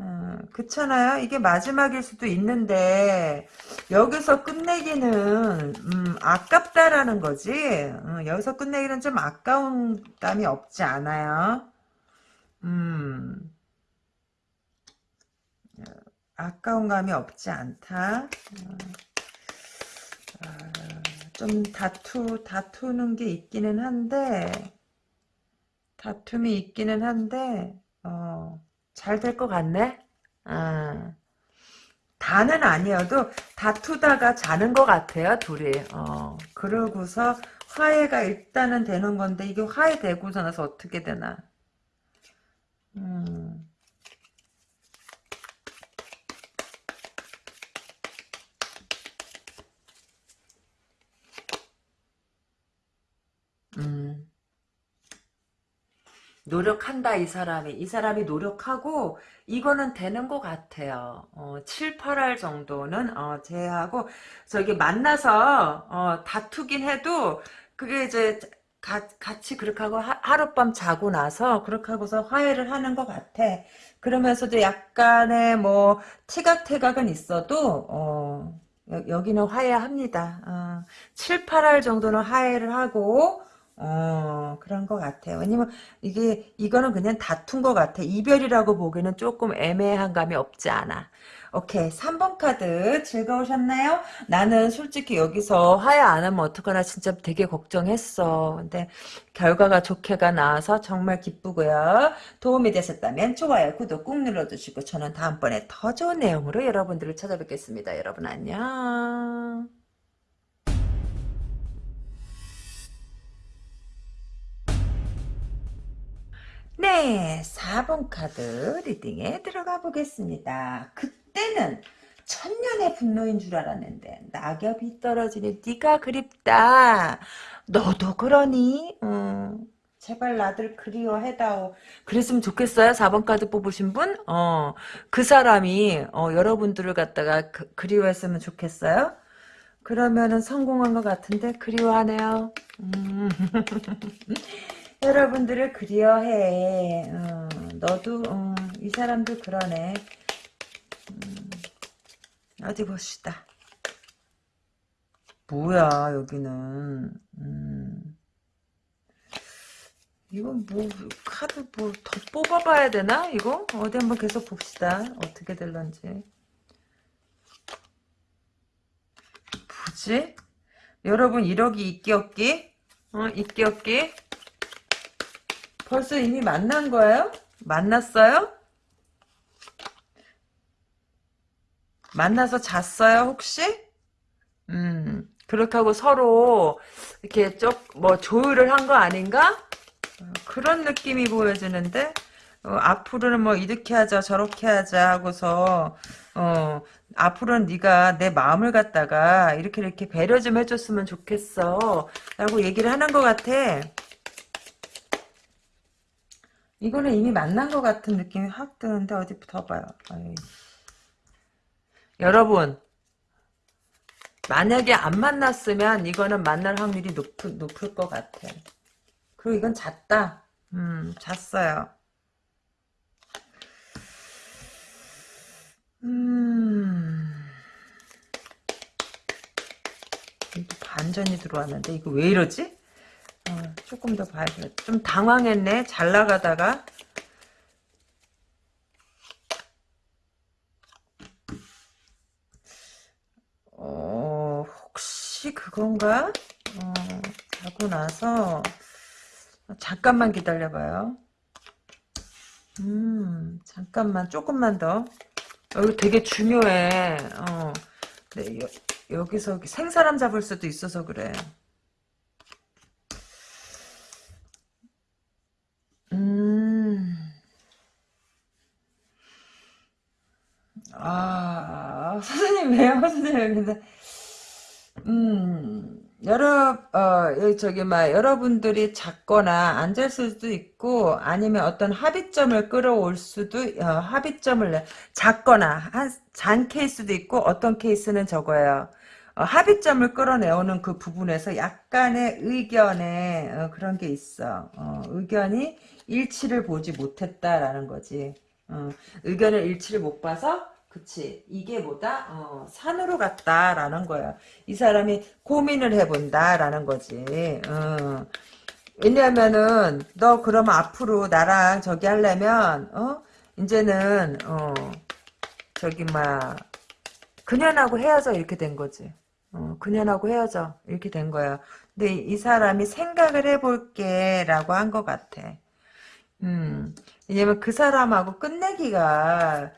음, 그렇잖아요. 이게 마지막일 수도 있는데 여기서 끝내기는 음, 아깝다라는 거지. 음, 여기서 끝내기는 좀 아까운 감이 없지 않아요. 음, 아까운 감이 없지 않다. 음, 아, 좀 다투, 다투는 게 있기는 한데, 다툼이 있기는 한데, 어, 잘 될 것 같네? 아, 다는 아니어도 다투다가 자는 것 같아요, 둘이. 어, 그러고서 화해가 일단은 되는 건데, 이게 화해되고서 나서 어떻게 되나. 음. 음. 노력한다 이 사람이 이 사람이 노력하고 이거는 되는 것 같아요 어, 7, 8할 정도는 어, 제하고 저기 만나서 어, 다투긴 해도 그게 이제 가, 같이 그렇게 하고 하, 룻밤 자고 나서 그렇게 하고서 화해를 하는 것 같아. 그러면서도 약간의 뭐 티각태각은 있어도 어, 여, 기는 화해합니다. 어, 7, 8할 정도는 화해를 하고 어, 그런 것 같아요. 왜냐면 이게 이거는 그냥 다툰 것 같아. 이별이라고 보기에는 조금 애매한 감이 없지 않아. 오케이 3번 카드 즐거우셨나요? 나는 솔직히 여기서 화해 안 하면 어떡하나 진짜 되게 걱정했어. 근데 결과가 좋게가 나와서 정말 기쁘고요. 도움이 되셨다면 좋아요, 구독 꾹 눌러주시고 저는 다음번에 더 좋은 내용으로 여러분들을 찾아뵙겠습니다. 여러분 안녕. 네, 4번 카드 리딩에 들어가 보겠습니다. 그때는 천년의 분노인 줄 알았는데 낙엽이 떨어지니 네가 그립다. 너도 그러니? 음, 제발 나들 그리워해다오. 그랬으면 좋겠어요. 4번 카드 뽑으신 분? 어, 그 사람이 어, 여러분들을 갖다가 그, 그리워했으면 좋겠어요. 그러면은 성공한 것 같은데 그리워하네요. 음. 여러분들을 그리워해. 어, 너도 어, 이 사람도 그러네. 음, 어디 봅시다. 뭐야 여기는. 음. 이건 뭐 카드 뭐 더 뽑아봐야 되나 이거? 어디 한번 계속 봅시다. 어떻게 될런지. 있지? 여러분 1억이 있기 없기? 어, 있기 없기? 벌써 이미 만난 거예요? 만났어요? 만나서 잤어요 혹시? 음 그렇게 하고 서로 이렇게 쪽뭐 조율을 한 거 아닌가? 어, 그런 느낌이 보여지는데 어, 앞으로는 뭐 이렇게 하자 저렇게 하자 하고서 어 앞으로는 네가 내 마음을 갖다가 이렇게 이렇게 배려 좀 해줬으면 좋겠어 라고 얘기를 하는 것 같아 이거는 이미 만난 것 같은 느낌이 확 드는데 어디 더 봐요 아이. 여러분 만약에 안 만났으면 이거는 만날 확률이 높, 높을 것 같아 그리고 이건 잤다 음 잤어요 음. 또 반전이 들어왔는데 이거 왜 이러지? 어, 조금 더 봐야겠다. 좀 당황했네. 잘 나가다가. 어, 혹시 그건가? 어, 자고 나서 잠깐만 기다려봐요. 음, 잠깐만, 조금만 더. 여기 되게 중요해. 어. 네, 여, 여기서 생 사람 잡을 수도 있어서 그래. 아, 선생님 왜요, 선생님? 근데, 음, 여러 어 저기 막 여러분들이 작거나 앉을 수도 있고 아니면 어떤 합의점을 끌어올 수도 어, 합의점을 작거나 한 잔 케이스도 있고 어떤 케이스는 저거예요. 어, 합의점을 끌어내오는 그 부분에서 약간의 의견에 어, 그런 게 있어. 어, 의견이 일치를 보지 못했다라는 거지. 어, 의견을 일치를 못 봐서 그치. 이게 뭐다? 어, 산으로 갔다라는 거야. 이 사람이 고민을 해본다라는 거지. 어. 왜냐면은 너 그러면 앞으로 나랑 저기 하려면 어? 이제는 어 저기 막 그년하고 헤어져 이렇게 된 거지. 어 그년하고 헤어져 이렇게 된 거야. 근데 이 사람이 생각을 해볼게 라고 한 것 같아. 음. 왜냐면 그 사람하고 끝내기가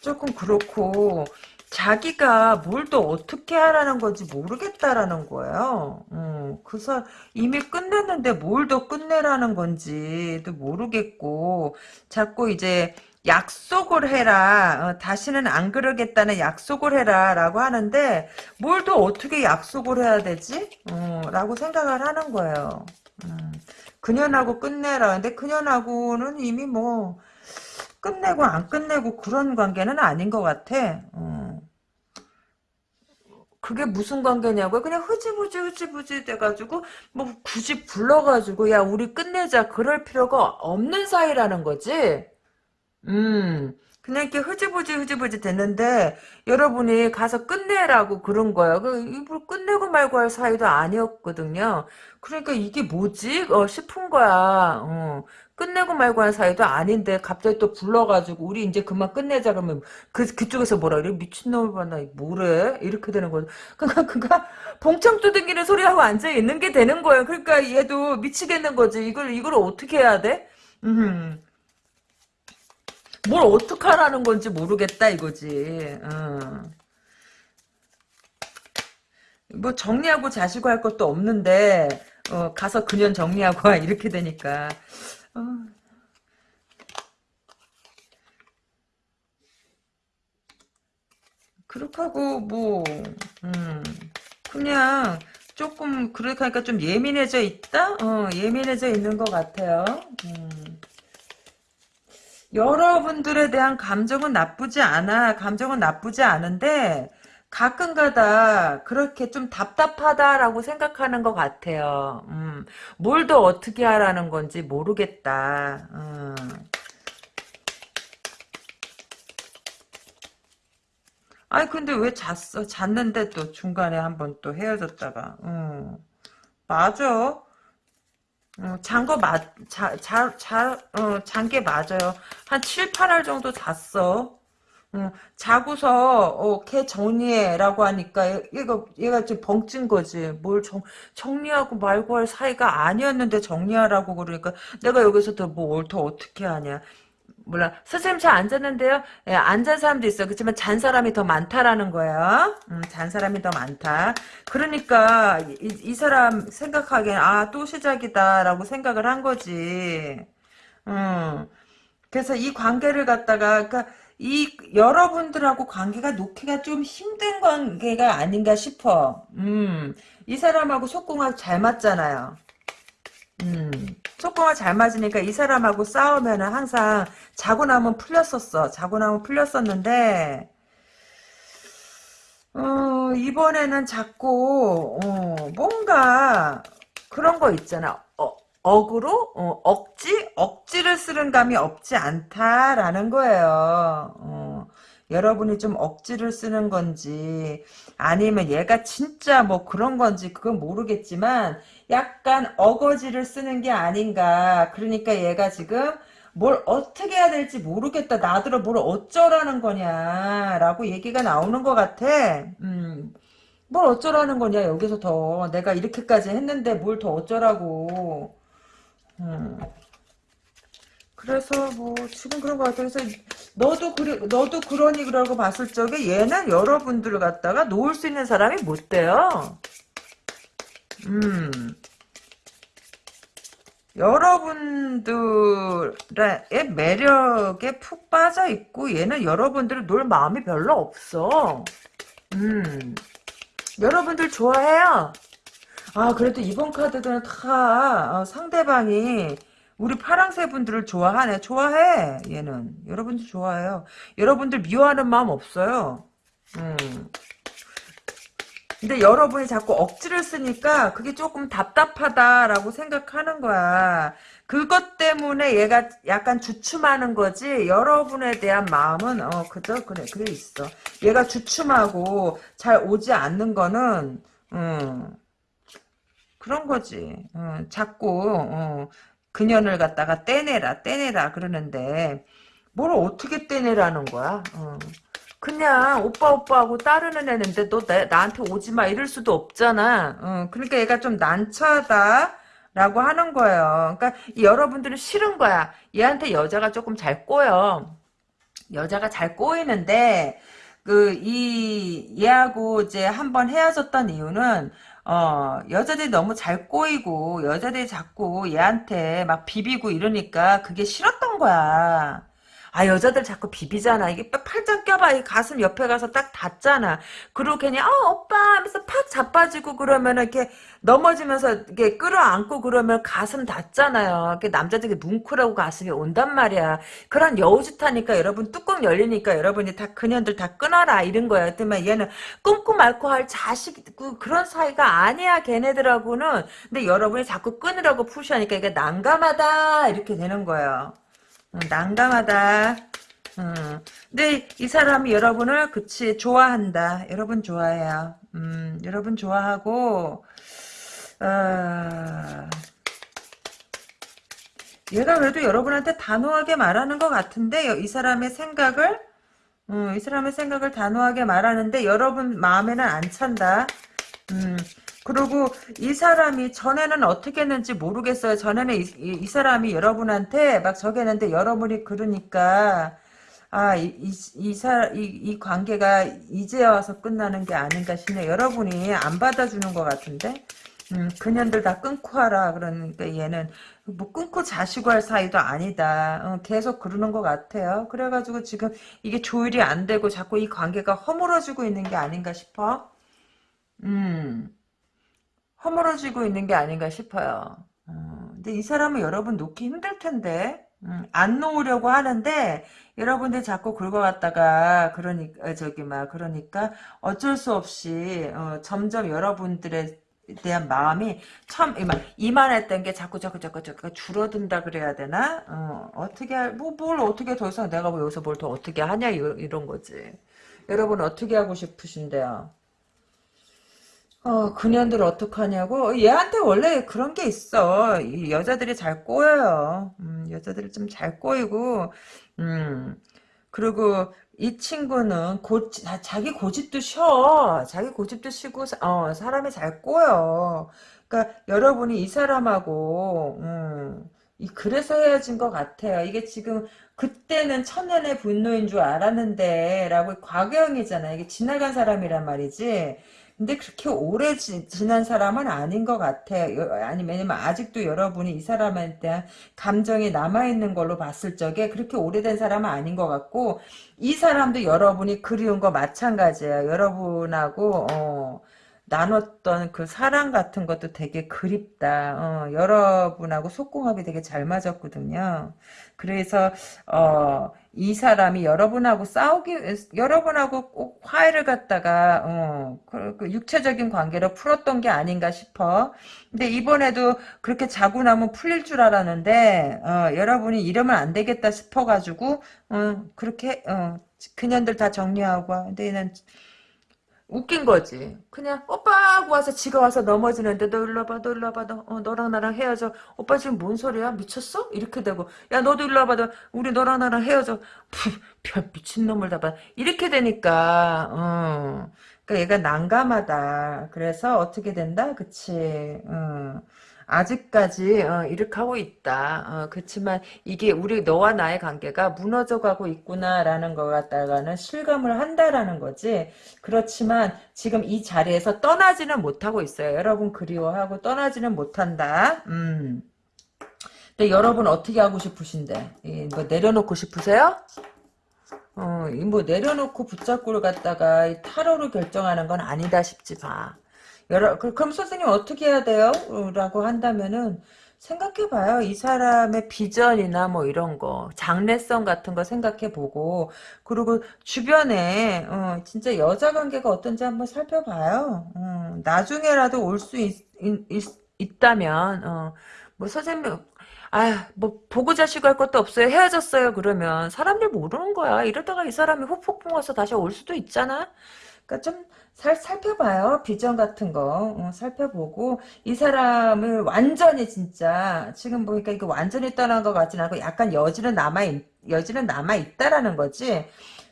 조금 그렇고 자기가 뭘 또 어떻게 하라는 건지 모르겠다라는 거예요. 음, 그래서 이미 끝냈는데 뭘 더 끝내라는 건지도 모르겠고 자꾸 이제 약속을 해라. 어, 다시는 안 그러겠다는 약속을 해라. 라고 하는데 뭘 더 어떻게 약속을 해야 되지? 어, 라고 생각을 하는 거예요. 음, 그년하고 끝내라. 근데 그년하고는 이미 뭐 끝내고 안 끝내고 그런 관계는 아닌 것 같아. 어. 그게 무슨 관계냐고요? 그냥 흐지부지 흐지부지 돼가지고 뭐 굳이 불러가지고 야 우리 끝내자 그럴 필요가 없는 사이라는 거지. 음. 그냥 이렇게 흐지부지 흐지부지 됐는데 여러분이 가서 끝내라고 그런 거야. 그 끝내고 말고 할 사이도 아니었거든요. 그러니까 이게 뭐지? 어, 싶은 거야. 어. 끝내고 말고 한 사이도 아닌데 갑자기 또 불러가지고 우리 이제 그만 끝내자 그러면 그 그쪽에서 뭐라 그래 미친놈을 봤나 뭐래 이렇게 되는 거죠. 그러니까 그가 봉창 두둥기는 소리하고 앉아 있는 게 되는 거예요. 그러니까 얘도 미치겠는 거지. 이걸 이걸 어떻게 해야 돼? 음. 뭘 어떻게 하라는 건지 모르겠다 이거지. 어. 뭐 정리하고 자시고 할 것도 없는데 어, 가서 그년 정리하고 와 이렇게 되니까 어. 그렇게 하고 뭐 음, 그냥 조금 그렇게 하니까 좀 예민해져 있다? 어, 예민해져 있는 것 같아요. 음. 여러분들에 대한 감정은 나쁘지 않아. 감정은 나쁘지 않은데 가끔가다 그렇게 좀 답답하다라고 생각하는 것 같아요. 음, 뭘 더 어떻게 하라는 건지 모르겠다. 음. 아니 근데 왜 잤어? 잤는데 또 중간에 한번 또 헤어졌다가. 음. 맞아. 어, 잔거 맞, 자, 자, 자, 어, 잔게 맞아요. 한 7, 8알 정도 잤어. 어, 자고서 어, 걔 정리해라고 하니까 얘가 얘가 좀 벙찐 거지. 뭘 정, 정리하고 말고 할 사이가 아니었는데 정리하라고 그러니까 내가 여기서 더뭘더 어떻게 하냐. 몰라. 선생님 저 앉았는데요. 예, 앉은 사람도 있어. 그렇지만 잔 사람이 더 많다라는 거야. 음, 잔 사람이 더 많다. 그러니까 이, 이 사람 생각하기엔 아 또 시작이다라고 생각을 한 거지. 음. 그래서 이 관계를 갖다가 그러니까 이 여러분들하고 관계가 놓기가 좀 힘든 관계가 아닌가 싶어. 음. 이 사람하고 속궁합 잘 맞잖아요. 음, 속궁합 잘 맞으니까 이 사람하고 싸우면 항상 자고 나면 풀렸었어. 자고 나면 풀렸었는데, 어, 이번에는 자꾸, 어, 뭔가 그런 거 있잖아. 어, 억으로? 어, 억지? 억지를 쓰는 감이 없지 않다라는 거예요. 어, 여러분이 좀 억지를 쓰는 건지, 아니면 얘가 진짜 뭐 그런 건지 그건 모르겠지만, 약간 어거지를 쓰는 게 아닌가. 그러니까 얘가 지금 뭘 어떻게 해야 될지 모르겠다. 나더러 뭘 어쩌라는 거냐라고 얘기가 나오는 것 같아. 음. 뭘 어쩌라는 거냐 여기서 더 내가 이렇게까지 했는데 뭘 더 어쩌라고. 음. 그래서 뭐 지금 그런 것 같아. 그래서 너도 그래 너도 그러니 그러고 봤을 적에 얘는 여러분들을 갖다가 놓을 수 있는 사람이 못 돼요. 음. 여러분들의 매력에 푹 빠져 있고 얘는 여러분들을 놀 마음이 별로 없어. 음. 여러분들 좋아해요. 아 그래도 이번 카드들은 다 어, 상대방이 우리 파랑새 분들을 좋아하네. 좋아해. 얘는. 여러분들 좋아해요. 여러분들 미워하는 마음 없어요. 음. 근데 여러분이 자꾸 억지를 쓰니까 그게 조금 답답하다라고 생각하는 거야. 그것 때문에 얘가 약간 주춤하는 거지. 여러분에 대한 마음은 어 그저 그래 그래 있어. 얘가 주춤하고 잘 오지 않는 거는 음, 그런 거지. 어, 자꾸 어, 그년을 갖다가 떼내라 떼내라 그러는데 뭘 어떻게 떼내라는 거야. 어. 그냥 오빠 오빠하고 따르는 애는데 너 나, 나한테 오지 마 이럴 수도 없잖아. 어, 그러니까 얘가 좀 난처하다. 라고 하는 거예요. 그러니까 여러분들은 싫은 거야. 얘한테 여자가 조금 잘 꼬여. 여자가 잘 꼬이는데 그 이 얘하고 이제 한번 헤어졌던 이유는 어 여자들이 너무 잘 꼬이고 여자들이 자꾸 얘한테 막 비비고 이러니까 그게 싫었던 거야. 아 여자들 자꾸 비비잖아. 이게 팔짱 껴봐. 이 가슴 옆에 가서 딱 닿잖아. 그리고 괜히 어 오빠 하면서 팍 자빠지고 그러면 이렇게 넘어지면서 이렇게 끌어안고 그러면 가슴 닿잖아요. 남자들이 뭉클하고 가슴이 온단 말이야. 그런 여우짓하니까 여러분 뚜껑 열리니까 여러분이 다 그년들 다 끊어라 이런 거야. 그러면 얘는 끊고 말고 할 자식 그, 그런 사이가 아니야 걔네들하고는. 근데 여러분이 자꾸 끊으라고 푸시하니까 이게 난감하다 이렇게 되는 거예요. 어, 난감하다. 음. 근데 이 사람이 여러분을 그치 좋아한다. 여러분 좋아해요. 음, 여러분 좋아하고 어, 얘가 그래도 여러분한테 단호하게 말하는 것 같은데 이 사람의 생각을 음, 이 사람의 생각을 단호하게 말하는데 여러분 마음에는 안 찬다. 음, 그리고 이 사람이 전에는 어떻게 했는지 모르겠어요. 전에는 이, 이, 이 사람이 여러분한테 막 저겠는데 여러분이 그러니까 아, 이, 이, 이, 사, 이, 이 관계가 이제 와서 끝나는 게 아닌가 싶네. 여러분이 안 받아주는 것 같은데? 음, 그년들 다 끊고 하라. 그러니까 얘는 뭐 끊고 자시고 할 사이도 아니다. 어, 계속 그러는 것 같아요. 그래가지고 지금 이게 조율이 안 되고 자꾸 이 관계가 허물어지고 있는 게 아닌가 싶어. 음. 허물어지고 있는 게 아닌가 싶어요. 어, 근데 이 사람은 여러분 놓기 힘들 텐데 음, 안 놓으려고 하는데 여러분들 자꾸 긁어갔다가 그러니까 저기 막 그러니까 어쩔 수 없이 어, 점점 여러분들의 대한 마음이 참 이만했던 게 자꾸 자꾸 자꾸 자꾸 줄어든다 그래야 되나? 어, 어떻게 뭐뭘 어떻게 더 이상 내가 뭐 여기서 뭘 더 어떻게 하냐 이런 거지. 여러분 어떻게 하고 싶으신데요 어, 그년들 어떡하냐고? 얘한테 원래 그런 게 있어. 이 여자들이 잘 꼬여요. 음, 여자들이 좀 잘 꼬이고, 음, 그리고 이 친구는 고, 자, 자기 고집도 쉬어. 자기 고집도 쉬고, 어, 사람이 잘 꼬여. 그러니까 여러분이 이 사람하고, 음, 이 그래서 헤어진 것 같아요. 이게 지금 그때는 천년의 분노인 줄 알았는데 라고 과거형이잖아. 이게 지나간 사람이란 말이지. 근데 그렇게 오래 지, 난 사람은 아닌 것 같아요. 아니 왜냐면 아직도 여러분이 이 대한 감정이 남아있는 걸로 봤을 적에 그렇게 오래된 사람은 아닌 것 같고 이 사람도 여러분이 그리운 거 마찬가지예요. 여러분하고 어, 나눴던 그 사랑 같은 것도 되게 그립다. 어, 여러분하고 속궁합이 되게 잘 맞았거든요. 그래서 어, 이 사람이 여러분하고 싸우기 여러분하고 꼭 화해를 갖다가 어, 그, 그 육체적인 관계로 풀었던 게 아닌가 싶어. 근데 이번에도 그렇게 자고 나면 풀릴 줄 알았는데 어, 여러분이 이러면 안 되겠다 싶어가지고 어, 그렇게 어, 그년들 다 정리하고 근데 얘는 웃긴 거지. 그냥 오빠 하고 와서 지가 와서 넘어지는데 너 일로 와봐 너 일로 와봐 너, 어, 너랑 나랑 헤어져. 오빠 지금 뭔 소리야 미쳤어? 이렇게 되고 야 너도 일로 와봐 너, 우리 너랑 나랑 헤어져. 푸, 별 미친놈을 다 봐. 이렇게 되니까 어. 그러니까 얘가 난감하다. 그래서 어떻게 된다? 그치. 어. 아직까지 어, 이렇게 하고 있다. 어, 그렇지만 이게 우리 너와 나의 관계가 무너져가고 있구나라는 것 갖다가는 실감을 한다라는 거지. 그렇지만 지금 이 자리에서 떠나지는 못하고 있어요. 여러분 그리워하고 떠나지는 못한다. 음. 근데 여러분 어떻게 하고 싶으신데? 뭐 내려놓고 싶으세요? 어, 뭐 내려놓고 붙잡고를 갖다가 타로로 결정하는 건 아니다 싶지 봐. 그, 그럼 선생님 어떻게 해야 돼요? 라고 한다면은 생각해봐요. 이 사람의 비전이나 뭐 이런 거, 장래성 같은 거 생각해보고, 그리고 주변에, 어, 진짜 여자 관계가 어떤지 한번 살펴봐요. 어, 나중에라도 올 수 있다면, 어, 뭐 선생님, 아, 뭐 보고 자시고 할 것도 없어요. 헤어졌어요. 그러면 사람들 모르는 거야. 이러다가 이 사람이 후폭풍 와서 다시 올 수도 있잖아. 그러니까 좀 살, 살펴봐요. 비전 같은 거 어, 살펴보고 이 사람을 완전히 진짜 지금 보니까 이거 완전히 떠난 것 같진 않고 약간 여지는 남아 여지는 남아 있다라는 거지.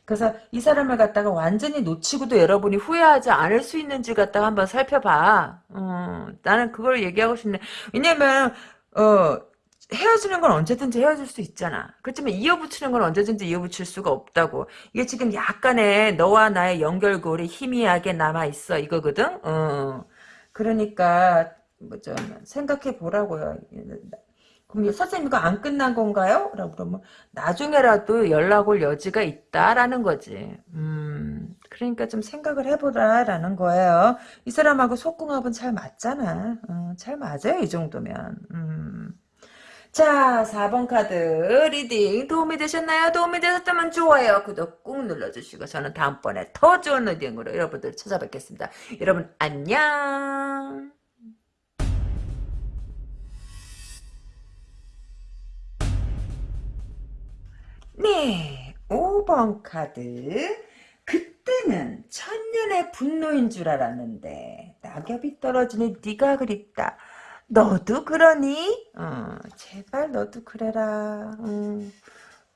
그래서 이 사람을 갖다가 완전히 놓치고도 여러분이 후회하지 않을 수 있는지 갖다가 한번 살펴봐. 어, 나는 그걸 얘기하고 싶네. 왜냐면 어 헤어지는 건 언제든지 헤어질 수 있잖아. 그렇지만 이어붙이는 건 언제든지 이어붙일 수가 없다고. 이게 지금 약간의 너와 나의 연결고리 희미하게 남아있어. 이거거든? 어. 그러니까, 뭐, 좀, 생각해 보라고요. 그럼 선생님 이거 안 끝난 건가요? 라고 그러면 나중에라도 연락 올 여지가 있다라는 거지. 음, 그러니까 좀 생각을 해보라라는 거예요. 이 사람하고 속궁합은 잘 맞잖아. 어, 잘 맞아요 이 정도면. 음. 자, 4번 카드 reading 도움이 되셨나요? 도움이 되셨다면 좋아요, 구독 꾹 눌러주시고 저는 다음번에 더 좋은 reading으로 여러분들 찾아뵙겠습니다. 여러분 안녕. 네, 5번 카드. 그때는 천년의 분노인 줄 알았는데 낙엽이 떨어지니 네가 그립다. 너도 그러니? 어, 제발 너도 그래라. 음,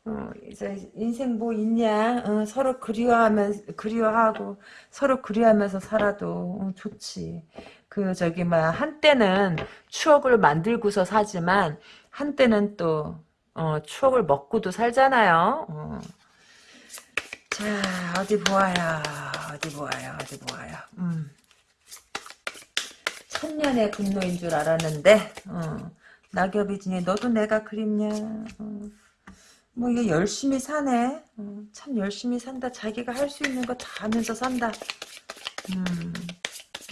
어, 이제 인생 뭐 있냐? 어, 서로 그리워하면 그리워하고 서로 그리워하면서 살아도 어, 좋지. 그 저기 막 한때는 추억을 만들고서 사지만 한때는 또 어, 추억을 먹고도 살잖아요. 어. 자 어디 보아요. 어디 보아요. 어디 보아요. 음. 천년의 분노인 줄 알았는데 어, 낙엽이 지니 너도 내가 그립냐? 어, 뭐 이게 열심히 사네. 어, 참 열심히 산다. 자기가 할 수 있는 거 다 하면서 산다. 음,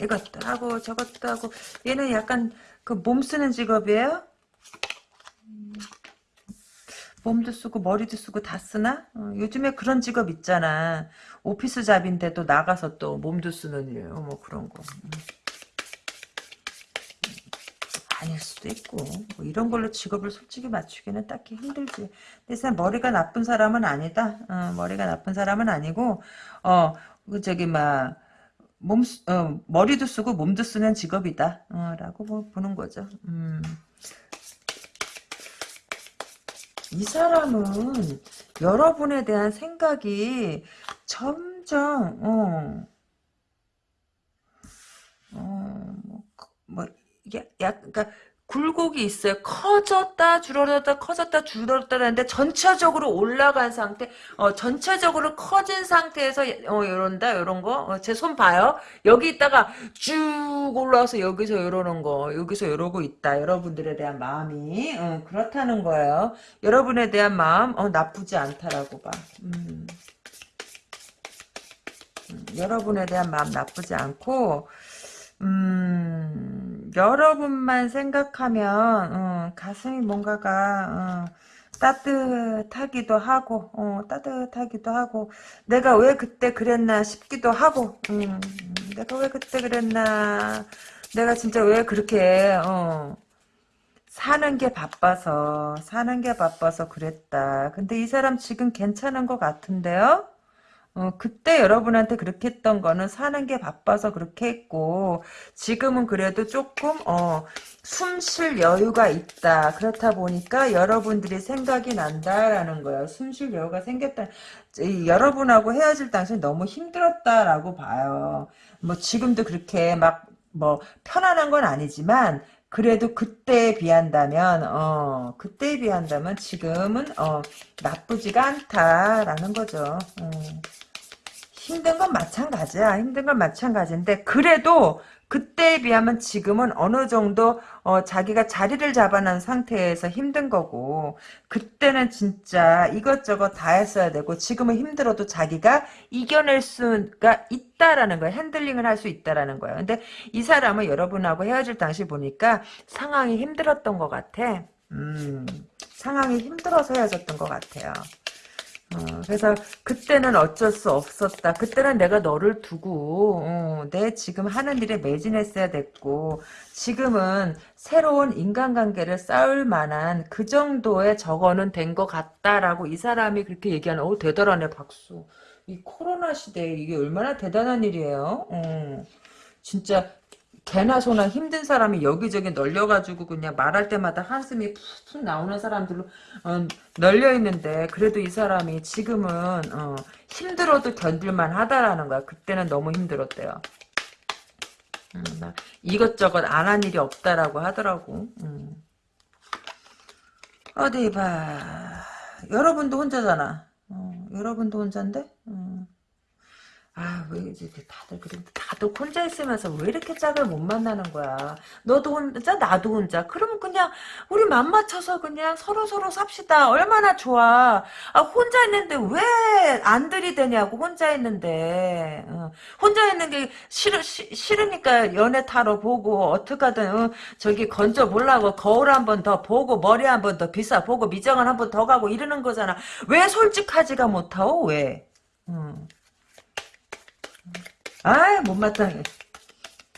이것도 하고 저것도 하고. 얘는 약간 그 몸 쓰는 직업이에요? 음, 몸도 쓰고 머리도 쓰고 다 쓰나? 어, 요즘에 그런 직업 있잖아. 오피스 잡인데도 나가서 또 몸도 쓰는 일, 뭐 그런 거. 음. 아닐 수도 있고 뭐 이런 걸로 직업을 솔직히 맞추기는 딱히 힘들지 근데 머리가 나쁜 사람은 아니다 어, 머리가 나쁜 사람은 아니고 어그 저기 막 몸, 어, 머리도 쓰고 몸도 쓰는 직업이다 어, 라고 뭐 보는 거죠 음. 이 사람은 여러분에 대한 생각이 점점 어, 어, 뭐, 뭐 이게 약간 그러니까 굴곡이 있어요. 커졌다 줄어들었다 커졌다 줄어들었다는데 전체적으로 올라간 상태, 어, 전체적으로 커진 상태에서 어, 이런다 이런 거. 어, 제손 봐요. 여기 있다가 쭉 올라와서 여기서 이러는 거, 여기서 이러고 있다. 여러분들에 대한 마음이 어, 그렇다는 거예요. 여러분에 대한 마음 어, 나쁘지 않다라고 봐. 음. 음, 여러분에 대한 마음 나쁘지 않고. 음, 여러분만 생각하면, 어, 가슴이 뭔가가, 어, 따뜻하기도 하고, 어, 따뜻하기도 하고, 내가 왜 그때 그랬나 싶기도 하고, 음, 내가 왜 그때 그랬나, 내가 진짜 왜 그렇게, 어, 사는 게 바빠서, 사는 게 바빠서 그랬다. 근데 이 사람 지금 괜찮은 것 같은데요? 어, 그때 여러분한테 그렇게 했던 거는 사는 게 바빠서 그렇게 했고 지금은 그래도 조금 어, 숨 쉴 여유가 있다. 그렇다 보니까 여러분들이 생각이 난다라는 거예요. 숨 쉴 여유가 생겼다. 이, 여러분하고 헤어질 당시 너무 힘들었다라고 봐요. 뭐 지금도 그렇게 막 뭐 편안한 건 아니지만 그래도 그때에 비한다면 어 그때에 비한다면 지금은 어 나쁘지가 않다라는 거죠. 어. 힘든 건 마찬가지야. 힘든 건 마찬가지인데 그래도 그때에 비하면 지금은 어느 정도 어, 자기가 자리를 잡아놓은 상태에서 힘든 거고 그때는 진짜 이것저것 다 했어야 되고 지금은 힘들어도 자기가 이겨낼 수가 있다라는 거야. 핸들링을 할 수 있다라는 거야. 근데 이 사람은 여러분하고 헤어질 당시 보니까 상황이 힘들었던 것 같아. 음, 상황이 힘들어서 헤어졌던 것 같아요. 어, 그래서 그때는 어쩔 수 없었다. 그때는 내가 너를 두고 어, 내 지금 하는 일에 매진했어야 됐고 지금은 새로운 인간관계를 쌓을 만한 그 정도의 저거는 된 것 같다라고 이 사람이 그렇게 얘기하는 어 대단하네 박수. 이 코로나 시대에 이게 얼마나 대단한 일이에요. 어, 진짜 개나 소나 힘든 사람이 여기저기 널려가지고 그냥 말할 때마다 한숨이 푹푹 나오는 사람들로 어, 널려 있는데 그래도 이 사람이 지금은 어, 힘들어도 견딜만 하다라는 거야. 그때는 너무 힘들었대요. 음, 이것저것 안 한 일이 없다라고 하더라고. 음. 어디 봐. 여러분도 혼자잖아. 어, 여러분도 혼자인데? 음. 아, 왜 이제 다들 그런데 다들 혼자 있으면서 왜 이렇게 짝을 못 만나는 거야? 너도 혼자, 나도 혼자. 그러면 그냥 우리 맘 맞춰서 그냥 서로 서로 삽시다. 얼마나 좋아. 아, 혼자 있는데 왜 안 들이대냐고 혼자 있는데. 어. 혼자 있는 게 싫으, 시, 싫으니까 연애 타러 보고 어떡하든 어, 저기 건져 보려고 거울 한 번 더 보고 머리 한 번 더 비싸 보고 미정을 한 번 더 가고 이러는 거잖아. 왜 솔직하지가 못하오? 왜? 음. 아 못마땅해.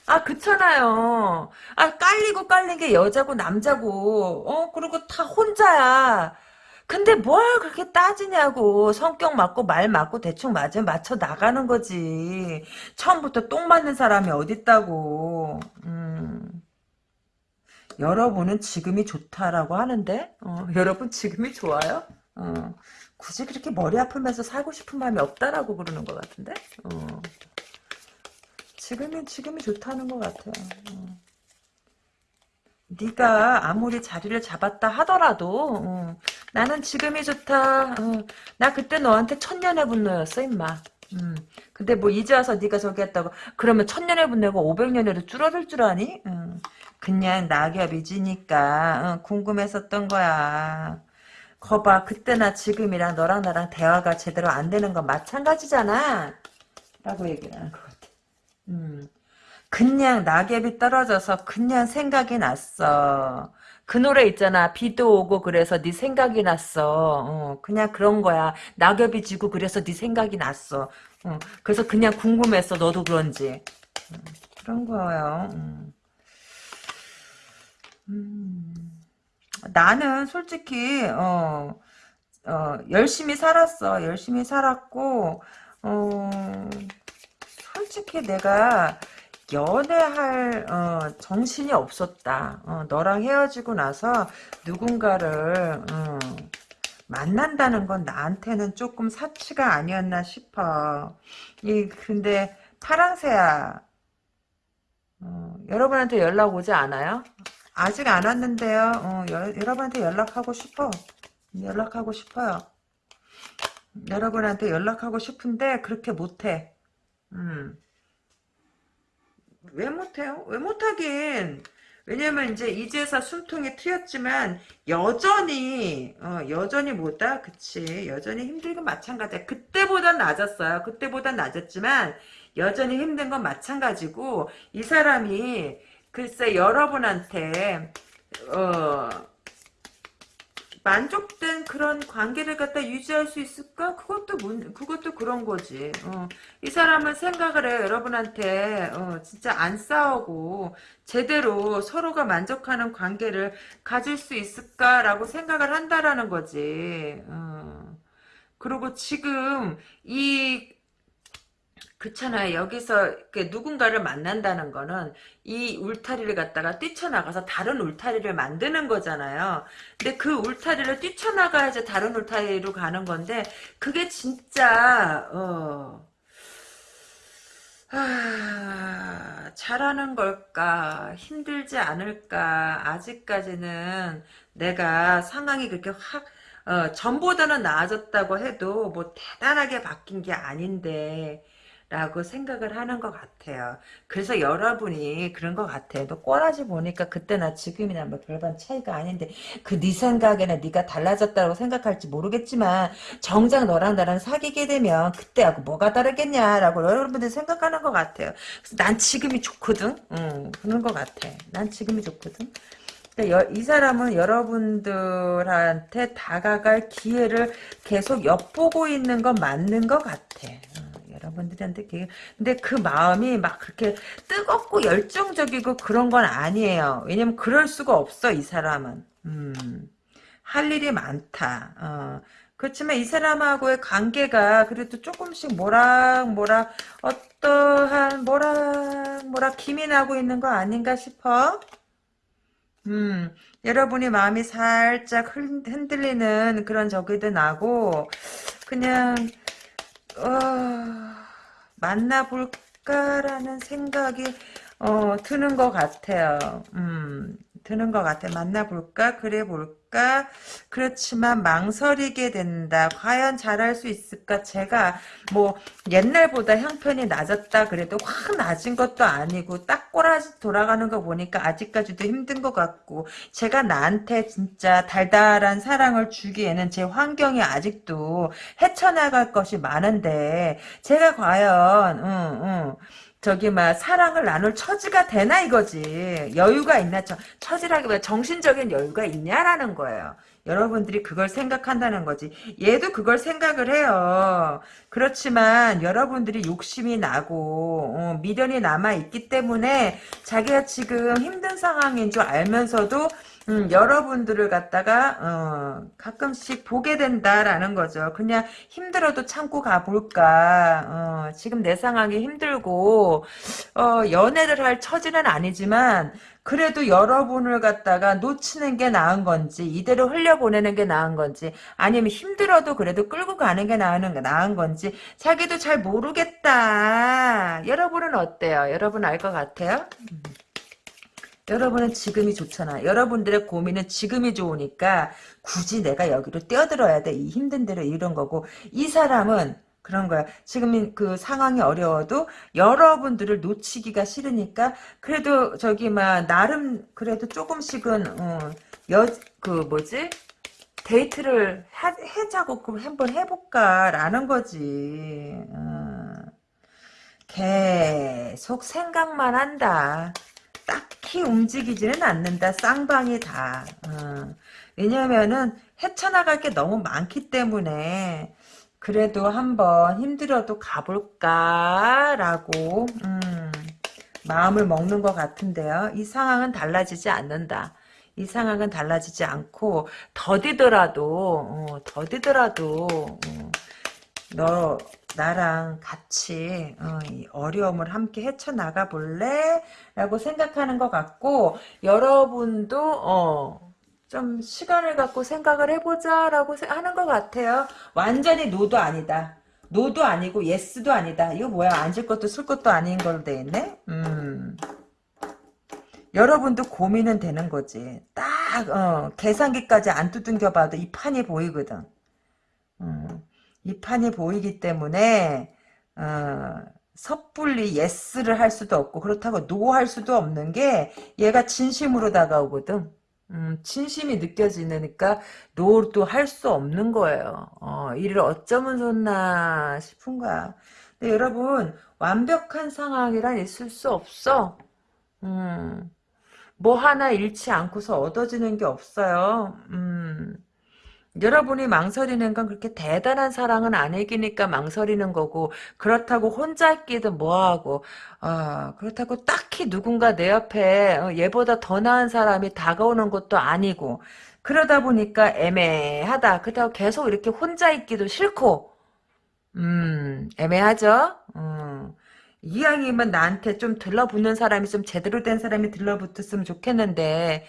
아 그렇잖아요. 아 깔리고 깔린 게 여자고 남자고 어 그리고 다 혼자야. 근데 뭘 그렇게 따지냐고 성격 맞고 말 맞고 대충 맞으면 맞춰 나가는 거지. 처음부터 똥 맞는 사람이 어딨다고. 음. 여러분은 지금이 좋다라고 하는데 어, 여러분 지금이 좋아요? 어, 굳이 그렇게 머리 아프면서 살고 싶은 마음이 없다라고 그러는 것 같은데 어. 지금이 지금이 좋다는 것 같아요. 어. 네가 아무리 자리를 잡았다 하더라도 어, 나는 지금이 좋다. 어, 나 그때 너한테 천년의 분노였어 임마. 음, 근데 뭐 이제 와서 네가 저기 했다고 그러면 천년의 분노가 500년에도 줄어들 줄 아니? 음, 그냥 낙엽이 지니까 어, 궁금했었던 거야. 거봐 그때나 지금이랑 너랑 나랑 대화가 제대로 안 되는 건 마찬가지잖아. 라고 얘기를 하는 거 음. 그냥 낙엽이 떨어져서 그냥 생각이 났어. 그 노래 있잖아. 비도 오고 그래서 네 생각이 났어. 어, 그냥 그런 거야. 낙엽이 지고 그래서 네 생각이 났어. 어, 그래서 그냥 궁금했어. 너도 그런지. 음, 그런 거예요. 음. 음. 나는 솔직히 어, 어, 열심히 살았어. 열심히 살았고 어, 솔직히 내가 연애할 어, 정신이 없었다. 어, 너랑 헤어지고 나서 누군가를 어, 만난다는 건 나한테는 조금 사치가 아니었나 싶어. 이 근데 파랑새야. 어, 여러분한테 연락 오지 않아요? 아직 안 왔는데요. 어, 여, 여러분한테 연락하고 싶어. 연락하고 싶어요. 여러분한테 연락하고 싶은데 그렇게 못해. 음. 왜 못해요? 왜 못하긴. 왜냐면 이제 이제서 숨통이 트였지만 여전히 어, 여전히 뭐다? 그치 여전히 건 마찬가지야. 그때보단 낮았어요. 그때보단 낮았지만 여전히 힘든 건 마찬가지고 이 사람이 글쎄 여러분한테 어 만족된 그런 관계를 갖다 유지할 수 있을까? 그것도 문, 그것도 그런 거지. 어. 이 사람은 생각을 해 여러분한테 어, 진짜 안 싸우고 제대로 서로가 만족하는 관계를 가질 수 있을까라고 생각을 한다라는 거지. 어. 그리고 지금 이 그렇잖아요. 여기서 누군가를 만난다는 거는 이 울타리를 갖다가 뛰쳐나가서 다른 울타리를 만드는 거잖아요. 근데 그 울타리를 뛰쳐나가야지 다른 울타리로 가는 건데 그게 진짜 어... 아, 잘하는 걸까? 힘들지 않을까? 아직까지는 내가 상황이 그렇게 확 어, 전보다는 나아졌다고 해도 뭐 대단하게 바뀐 게 아닌데 라고 생각을 하는 것 같아요. 그래서 여러분이 그런 것 같아요. 너 꼬라지 보니까 그때나 지금이나 뭐 별반 차이가 아닌데 그 네 생각에는 네가 달라졌다고 생각할지 모르겠지만 정작 너랑 나랑 사귀게 되면 그때하고 뭐가 다르겠냐라고 여러분들이 생각하는 것 같아요. 그래서 난 지금이 좋거든. 응, 그런 것 같아. 난 지금이 좋거든. 이 사람은 여러분들한테 다가갈 기회를 계속 엿보고 있는 건 맞는 것 같아. 여러분들한테 근데 그 마음이 막 그렇게 뜨겁고 열정적이고 그런 건 아니에요. 왜냐면 그럴 수가 없어 이 사람은. 음, 할 일이 많다. 어. 그렇지만 이 사람하고의 관계가 그래도 조금씩 모락모락 어떠한 모락모락 김이 나고 있는 거 아닌가 싶어. 음, 여러분이 마음이 살짝 흔들리는 그런 적이도 나고 그냥 어, 만나볼까라는 생각이 어, 드는 것 같아요. 음, 드는 것 같아. 만나볼까? 그래 볼까? 그렇지만 망설이게 된다. 과연 잘할 수 있을까? 제가 뭐 옛날보다 형편이 낮았다 그래도 확 낮은 것도 아니고 딱 꼬라지 돌아가는 거 보니까 아직까지도 힘든 것 같고 제가 나한테 진짜 달달한 사랑을 주기에는 제 환경이 아직도 헤쳐나갈 것이 많은데 제가 과연 응, 응. 저기 막 사랑을 나눌 처지가 되나 이거지. 여유가 있나? 처, 처지라기보다 정신적인 여유가 있냐라는 거예요. 여러분들이 그걸 생각한다는 거지. 얘도 그걸 생각을 해요. 그렇지만 여러분들이 욕심이 나고 어, 미련이 남아있기 때문에 자기가 지금 힘든 상황인 줄 알면서도 음, 여러분들을 갖다가 어, 가끔씩 보게 된다라는 거죠. 그냥 힘들어도 참고 가볼까. 어, 지금 내 상황이 힘들고 어, 연애를 할 처지는 아니지만 그래도 여러분을 갖다가 놓치는 게 나은 건지 이대로 흘려보내는 게 나은 건지 아니면 힘들어도 그래도 끌고 가는 게 나은, 나은 건지 자기도 잘 모르겠다. 여러분은 어때요? 여러분 알 것 같아요? 음. 여러분은 지금이 좋잖아. 여러분들의 고민은 지금이 좋으니까 굳이 내가 여기로 뛰어들어야 돼. 이 힘든 대로 이런 거고 이 사람은 그런 거야. 지금 그 상황이 어려워도 여러분들을 놓치기가 싫으니까 그래도 저기 막 나름 그래도 조금씩은 어, 여그 뭐지 데이트를 하, 해자고 한번 해볼까라는 거지. 어. 계속 생각만 한다. 딱히 움직이지는 않는다. 쌍방이 다. 어. 왜냐면은 헤쳐나갈 게 너무 많기 때문에 그래도 한번 힘들어도 가볼까라고 음, 마음을 먹는 것 같은데요. 이 상황은 달라지지 않는다. 이 상황은 달라지지 않고 더디더라도 어, 더디더라도 어, 너 나랑 같이 어, 어려움을 함께 헤쳐나가 볼래? 라고 생각하는 것 같고 여러분도 어, 좀 시간을 갖고 생각을 해보자 라고 세- 하는 것 같아요. 완전히 노도 아니다. 노도 아니고 예스도 아니다. 이거 뭐야? 앉을 것도 쓸 것도 아닌 걸로 돼 있네. 음. 여러분도 고민은 되는 거지. 딱 어, 계산기까지 안 두둥겨 봐도 이 판이 보이거든. 음, 이 판이 보이기 때문에 어, 섣불리 yes를 할 수도 없고 그렇다고 no 할 수도 없는 게 얘가 진심으로 다가오거든. 음, 진심이 느껴지니까 no도 할 수 없는 거예요. 어, 이를 어쩌면 좋나 싶은 거야. 근데 여러분 완벽한 상황이란 있을 수 없어. 음, 뭐 하나 잃지 않고서 얻어지는 게 없어요. 음. 여러분이 망설이는 건 그렇게 대단한 사랑은 아니기니까 망설이는 거고 그렇다고 혼자 있기도 뭐하고 아 그렇다고 딱히 누군가 내 옆에 어, 얘보다 더 나은 사람이 다가오는 것도 아니고 그러다 보니까 애매하다. 그렇다고 계속 이렇게 혼자 있기도 싫고. 음 애매하죠? 음. 이왕이면 나한테 좀 들러붙는 사람이 좀 제대로 된 사람이 들러붙었으면 좋겠는데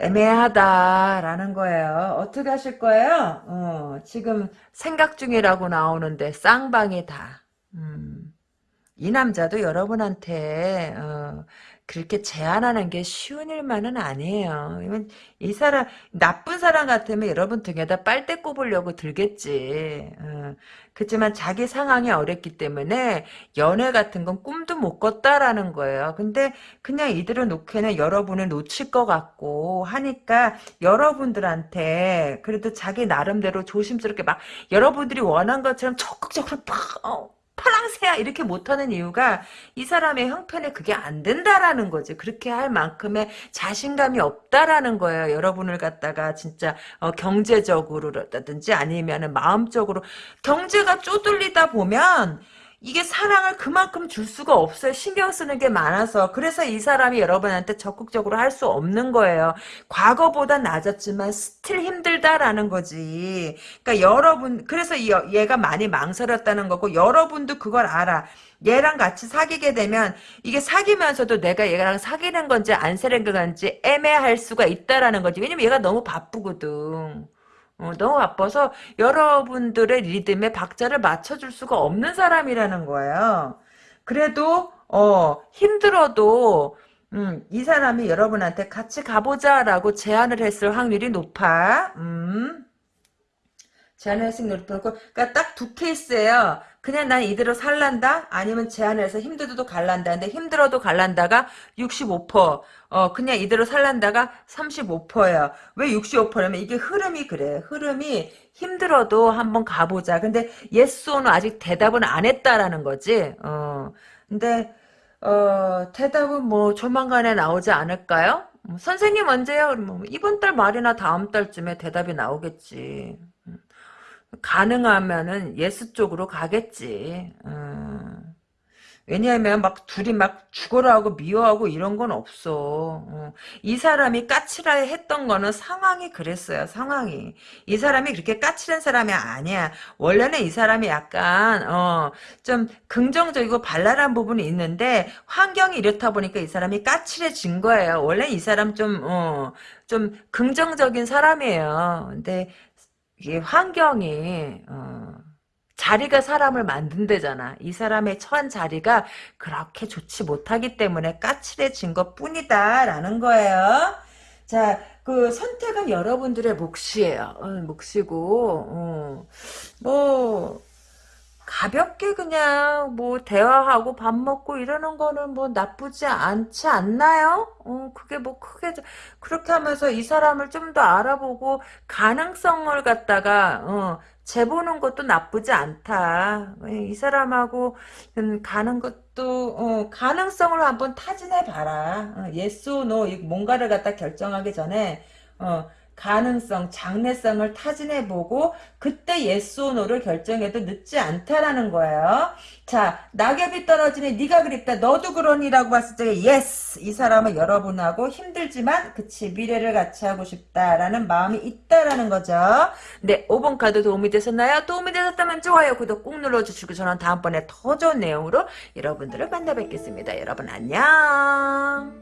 애매하다라는 거예요. 어떻게 하실 거예요? 어, 지금 생각 중이라고 나오는데 쌍방이다. 음, 이 남자도 여러분한테 어, 그렇게 제안하는 게 쉬운 일만은 아니에요. 이건 이 사람 나쁜 사람 같으면 여러분 등에다 빨대 꼽으려고 들겠지. 어, 그렇지만 자기 상황이 어렵기 때문에 연애 같은 건 꿈도 못 꿨다라는 거예요. 근데 그냥 이대로 놓기에는 여러분을 놓칠 것 같고 하니까 여러분들한테 그래도 자기 나름대로 조심스럽게 막 여러분들이 원한 것처럼 적극적으로 팍 어, 파랑새야 이렇게 못하는 이유가 이 사람의 형편에 그게 안 된다라는 거지. 그렇게 할 만큼의 자신감이 없다라는 거예요. 여러분을 갖다가 진짜 어, 경제적으로라든지 아니면은 마음적으로 경제가 쪼들리다 보면 이게 사랑을 그만큼 줄 수가 없어요. 신경 쓰는 게 많아서. 그래서 이 사람이 여러분한테 적극적으로 할 수 없는 거예요. 과거보다 나았지만 still 힘들다라는 거지. 그러니까 여러분, 그래서 이- 얘가 많이 망설였다는 거고, 여러분도 그걸 알아. 얘랑 같이 사귀게 되면 이게 사귀면서도 내가 얘랑 사귀는 건지 안 사귀는 건지 애매할 수가 있다라는 거지. 왜냐면 얘가 너무 바쁘거든. 어, 너무 바빠서 여러분들의 리듬에 박자를 맞춰줄 수가 없는 사람이라는 거예요. 그래도 어 힘들어도 음, 이 사람이 여러분한테 같이 가보자 라고 제안을 했을 확률이 높아. 음. 제안을 했을 확률이 높고 그러니까 딱 두 케이스예요. 그냥 난 이대로 살란다 아니면 제안을 해서 힘들어도 갈란다. 근데 힘들어도 갈란다가 65%. 어 그냥 이대로 살란다가 35%예요. 왜 65%냐면 이게 흐름이 그래. 흐름이 힘들어도 한번 가보자. 근데 no 아직 대답은 안 했다라는 거지. 어 근데 어 대답은 뭐 조만간에 나오지 않을까요? 음, 선생님 언제요? 그러면 이번 달 말이나 다음 달쯤에 대답이 나오겠지. 음. 가능하면은 yes 쪽으로 가겠지. 음. 왜냐하면 막 둘이 막 죽어라 하고 미워하고 이런 건 없어. 어. 이 사람이 까칠하 했던 거는 상황이 그랬어요. 상황이. 이 사람이 그렇게 까칠한 사람이 아니야. 원래는 이 사람이 약간 어, 좀 긍정적이고 발랄한 부분이 있는데 환경이 이렇다 보니까 이 사람이 까칠해진 거예요. 원래 이 사람 좀 어, 좀 긍정적인 사람이에요. 근데 이게 환경이 어, 자리가 사람을 만든대잖아. 이 사람의 처한 자리가 그렇게 좋지 못하기 때문에 까칠해진 것 뿐이다라는 거예요. 자, 그 선택은 여러분들의 몫이에요. 어, 몫이고 어, 뭐 가볍게 그냥 뭐 대화하고 밥 먹고 이러는 거는 뭐 나쁘지 않지 않나요? 어, 그게 뭐 크게 그렇게 하면서 이 사람을 좀 더 알아보고 가능성을 갖다가 어, 재보는 것도 나쁘지 않다. 이 사람하고 음, 가는 것도 어, 가능성을 한번 타진해 봐라. 어, yes no 이 뭔가를 갖다 결정하기 전에 어, 가능성, 장래성을 타진해보고 그때 no를 결정해도 늦지 않다라는 거예요. 자, 낙엽이 떨어지니 네가 그립다. 너도 그러니라고 봤을 때 yes! 이 사람은 여러분하고 힘들지만 그치 미래를 같이 하고 싶다라는 마음이 있다라는 거죠. 네, 5번 카드 도움이 되셨나요? 도움이 되셨다면 좋아요, 구독 꾹 눌러주시고 저는 다음번에 더 좋은 내용으로 여러분들을 만나 뵙겠습니다. 여러분 안녕!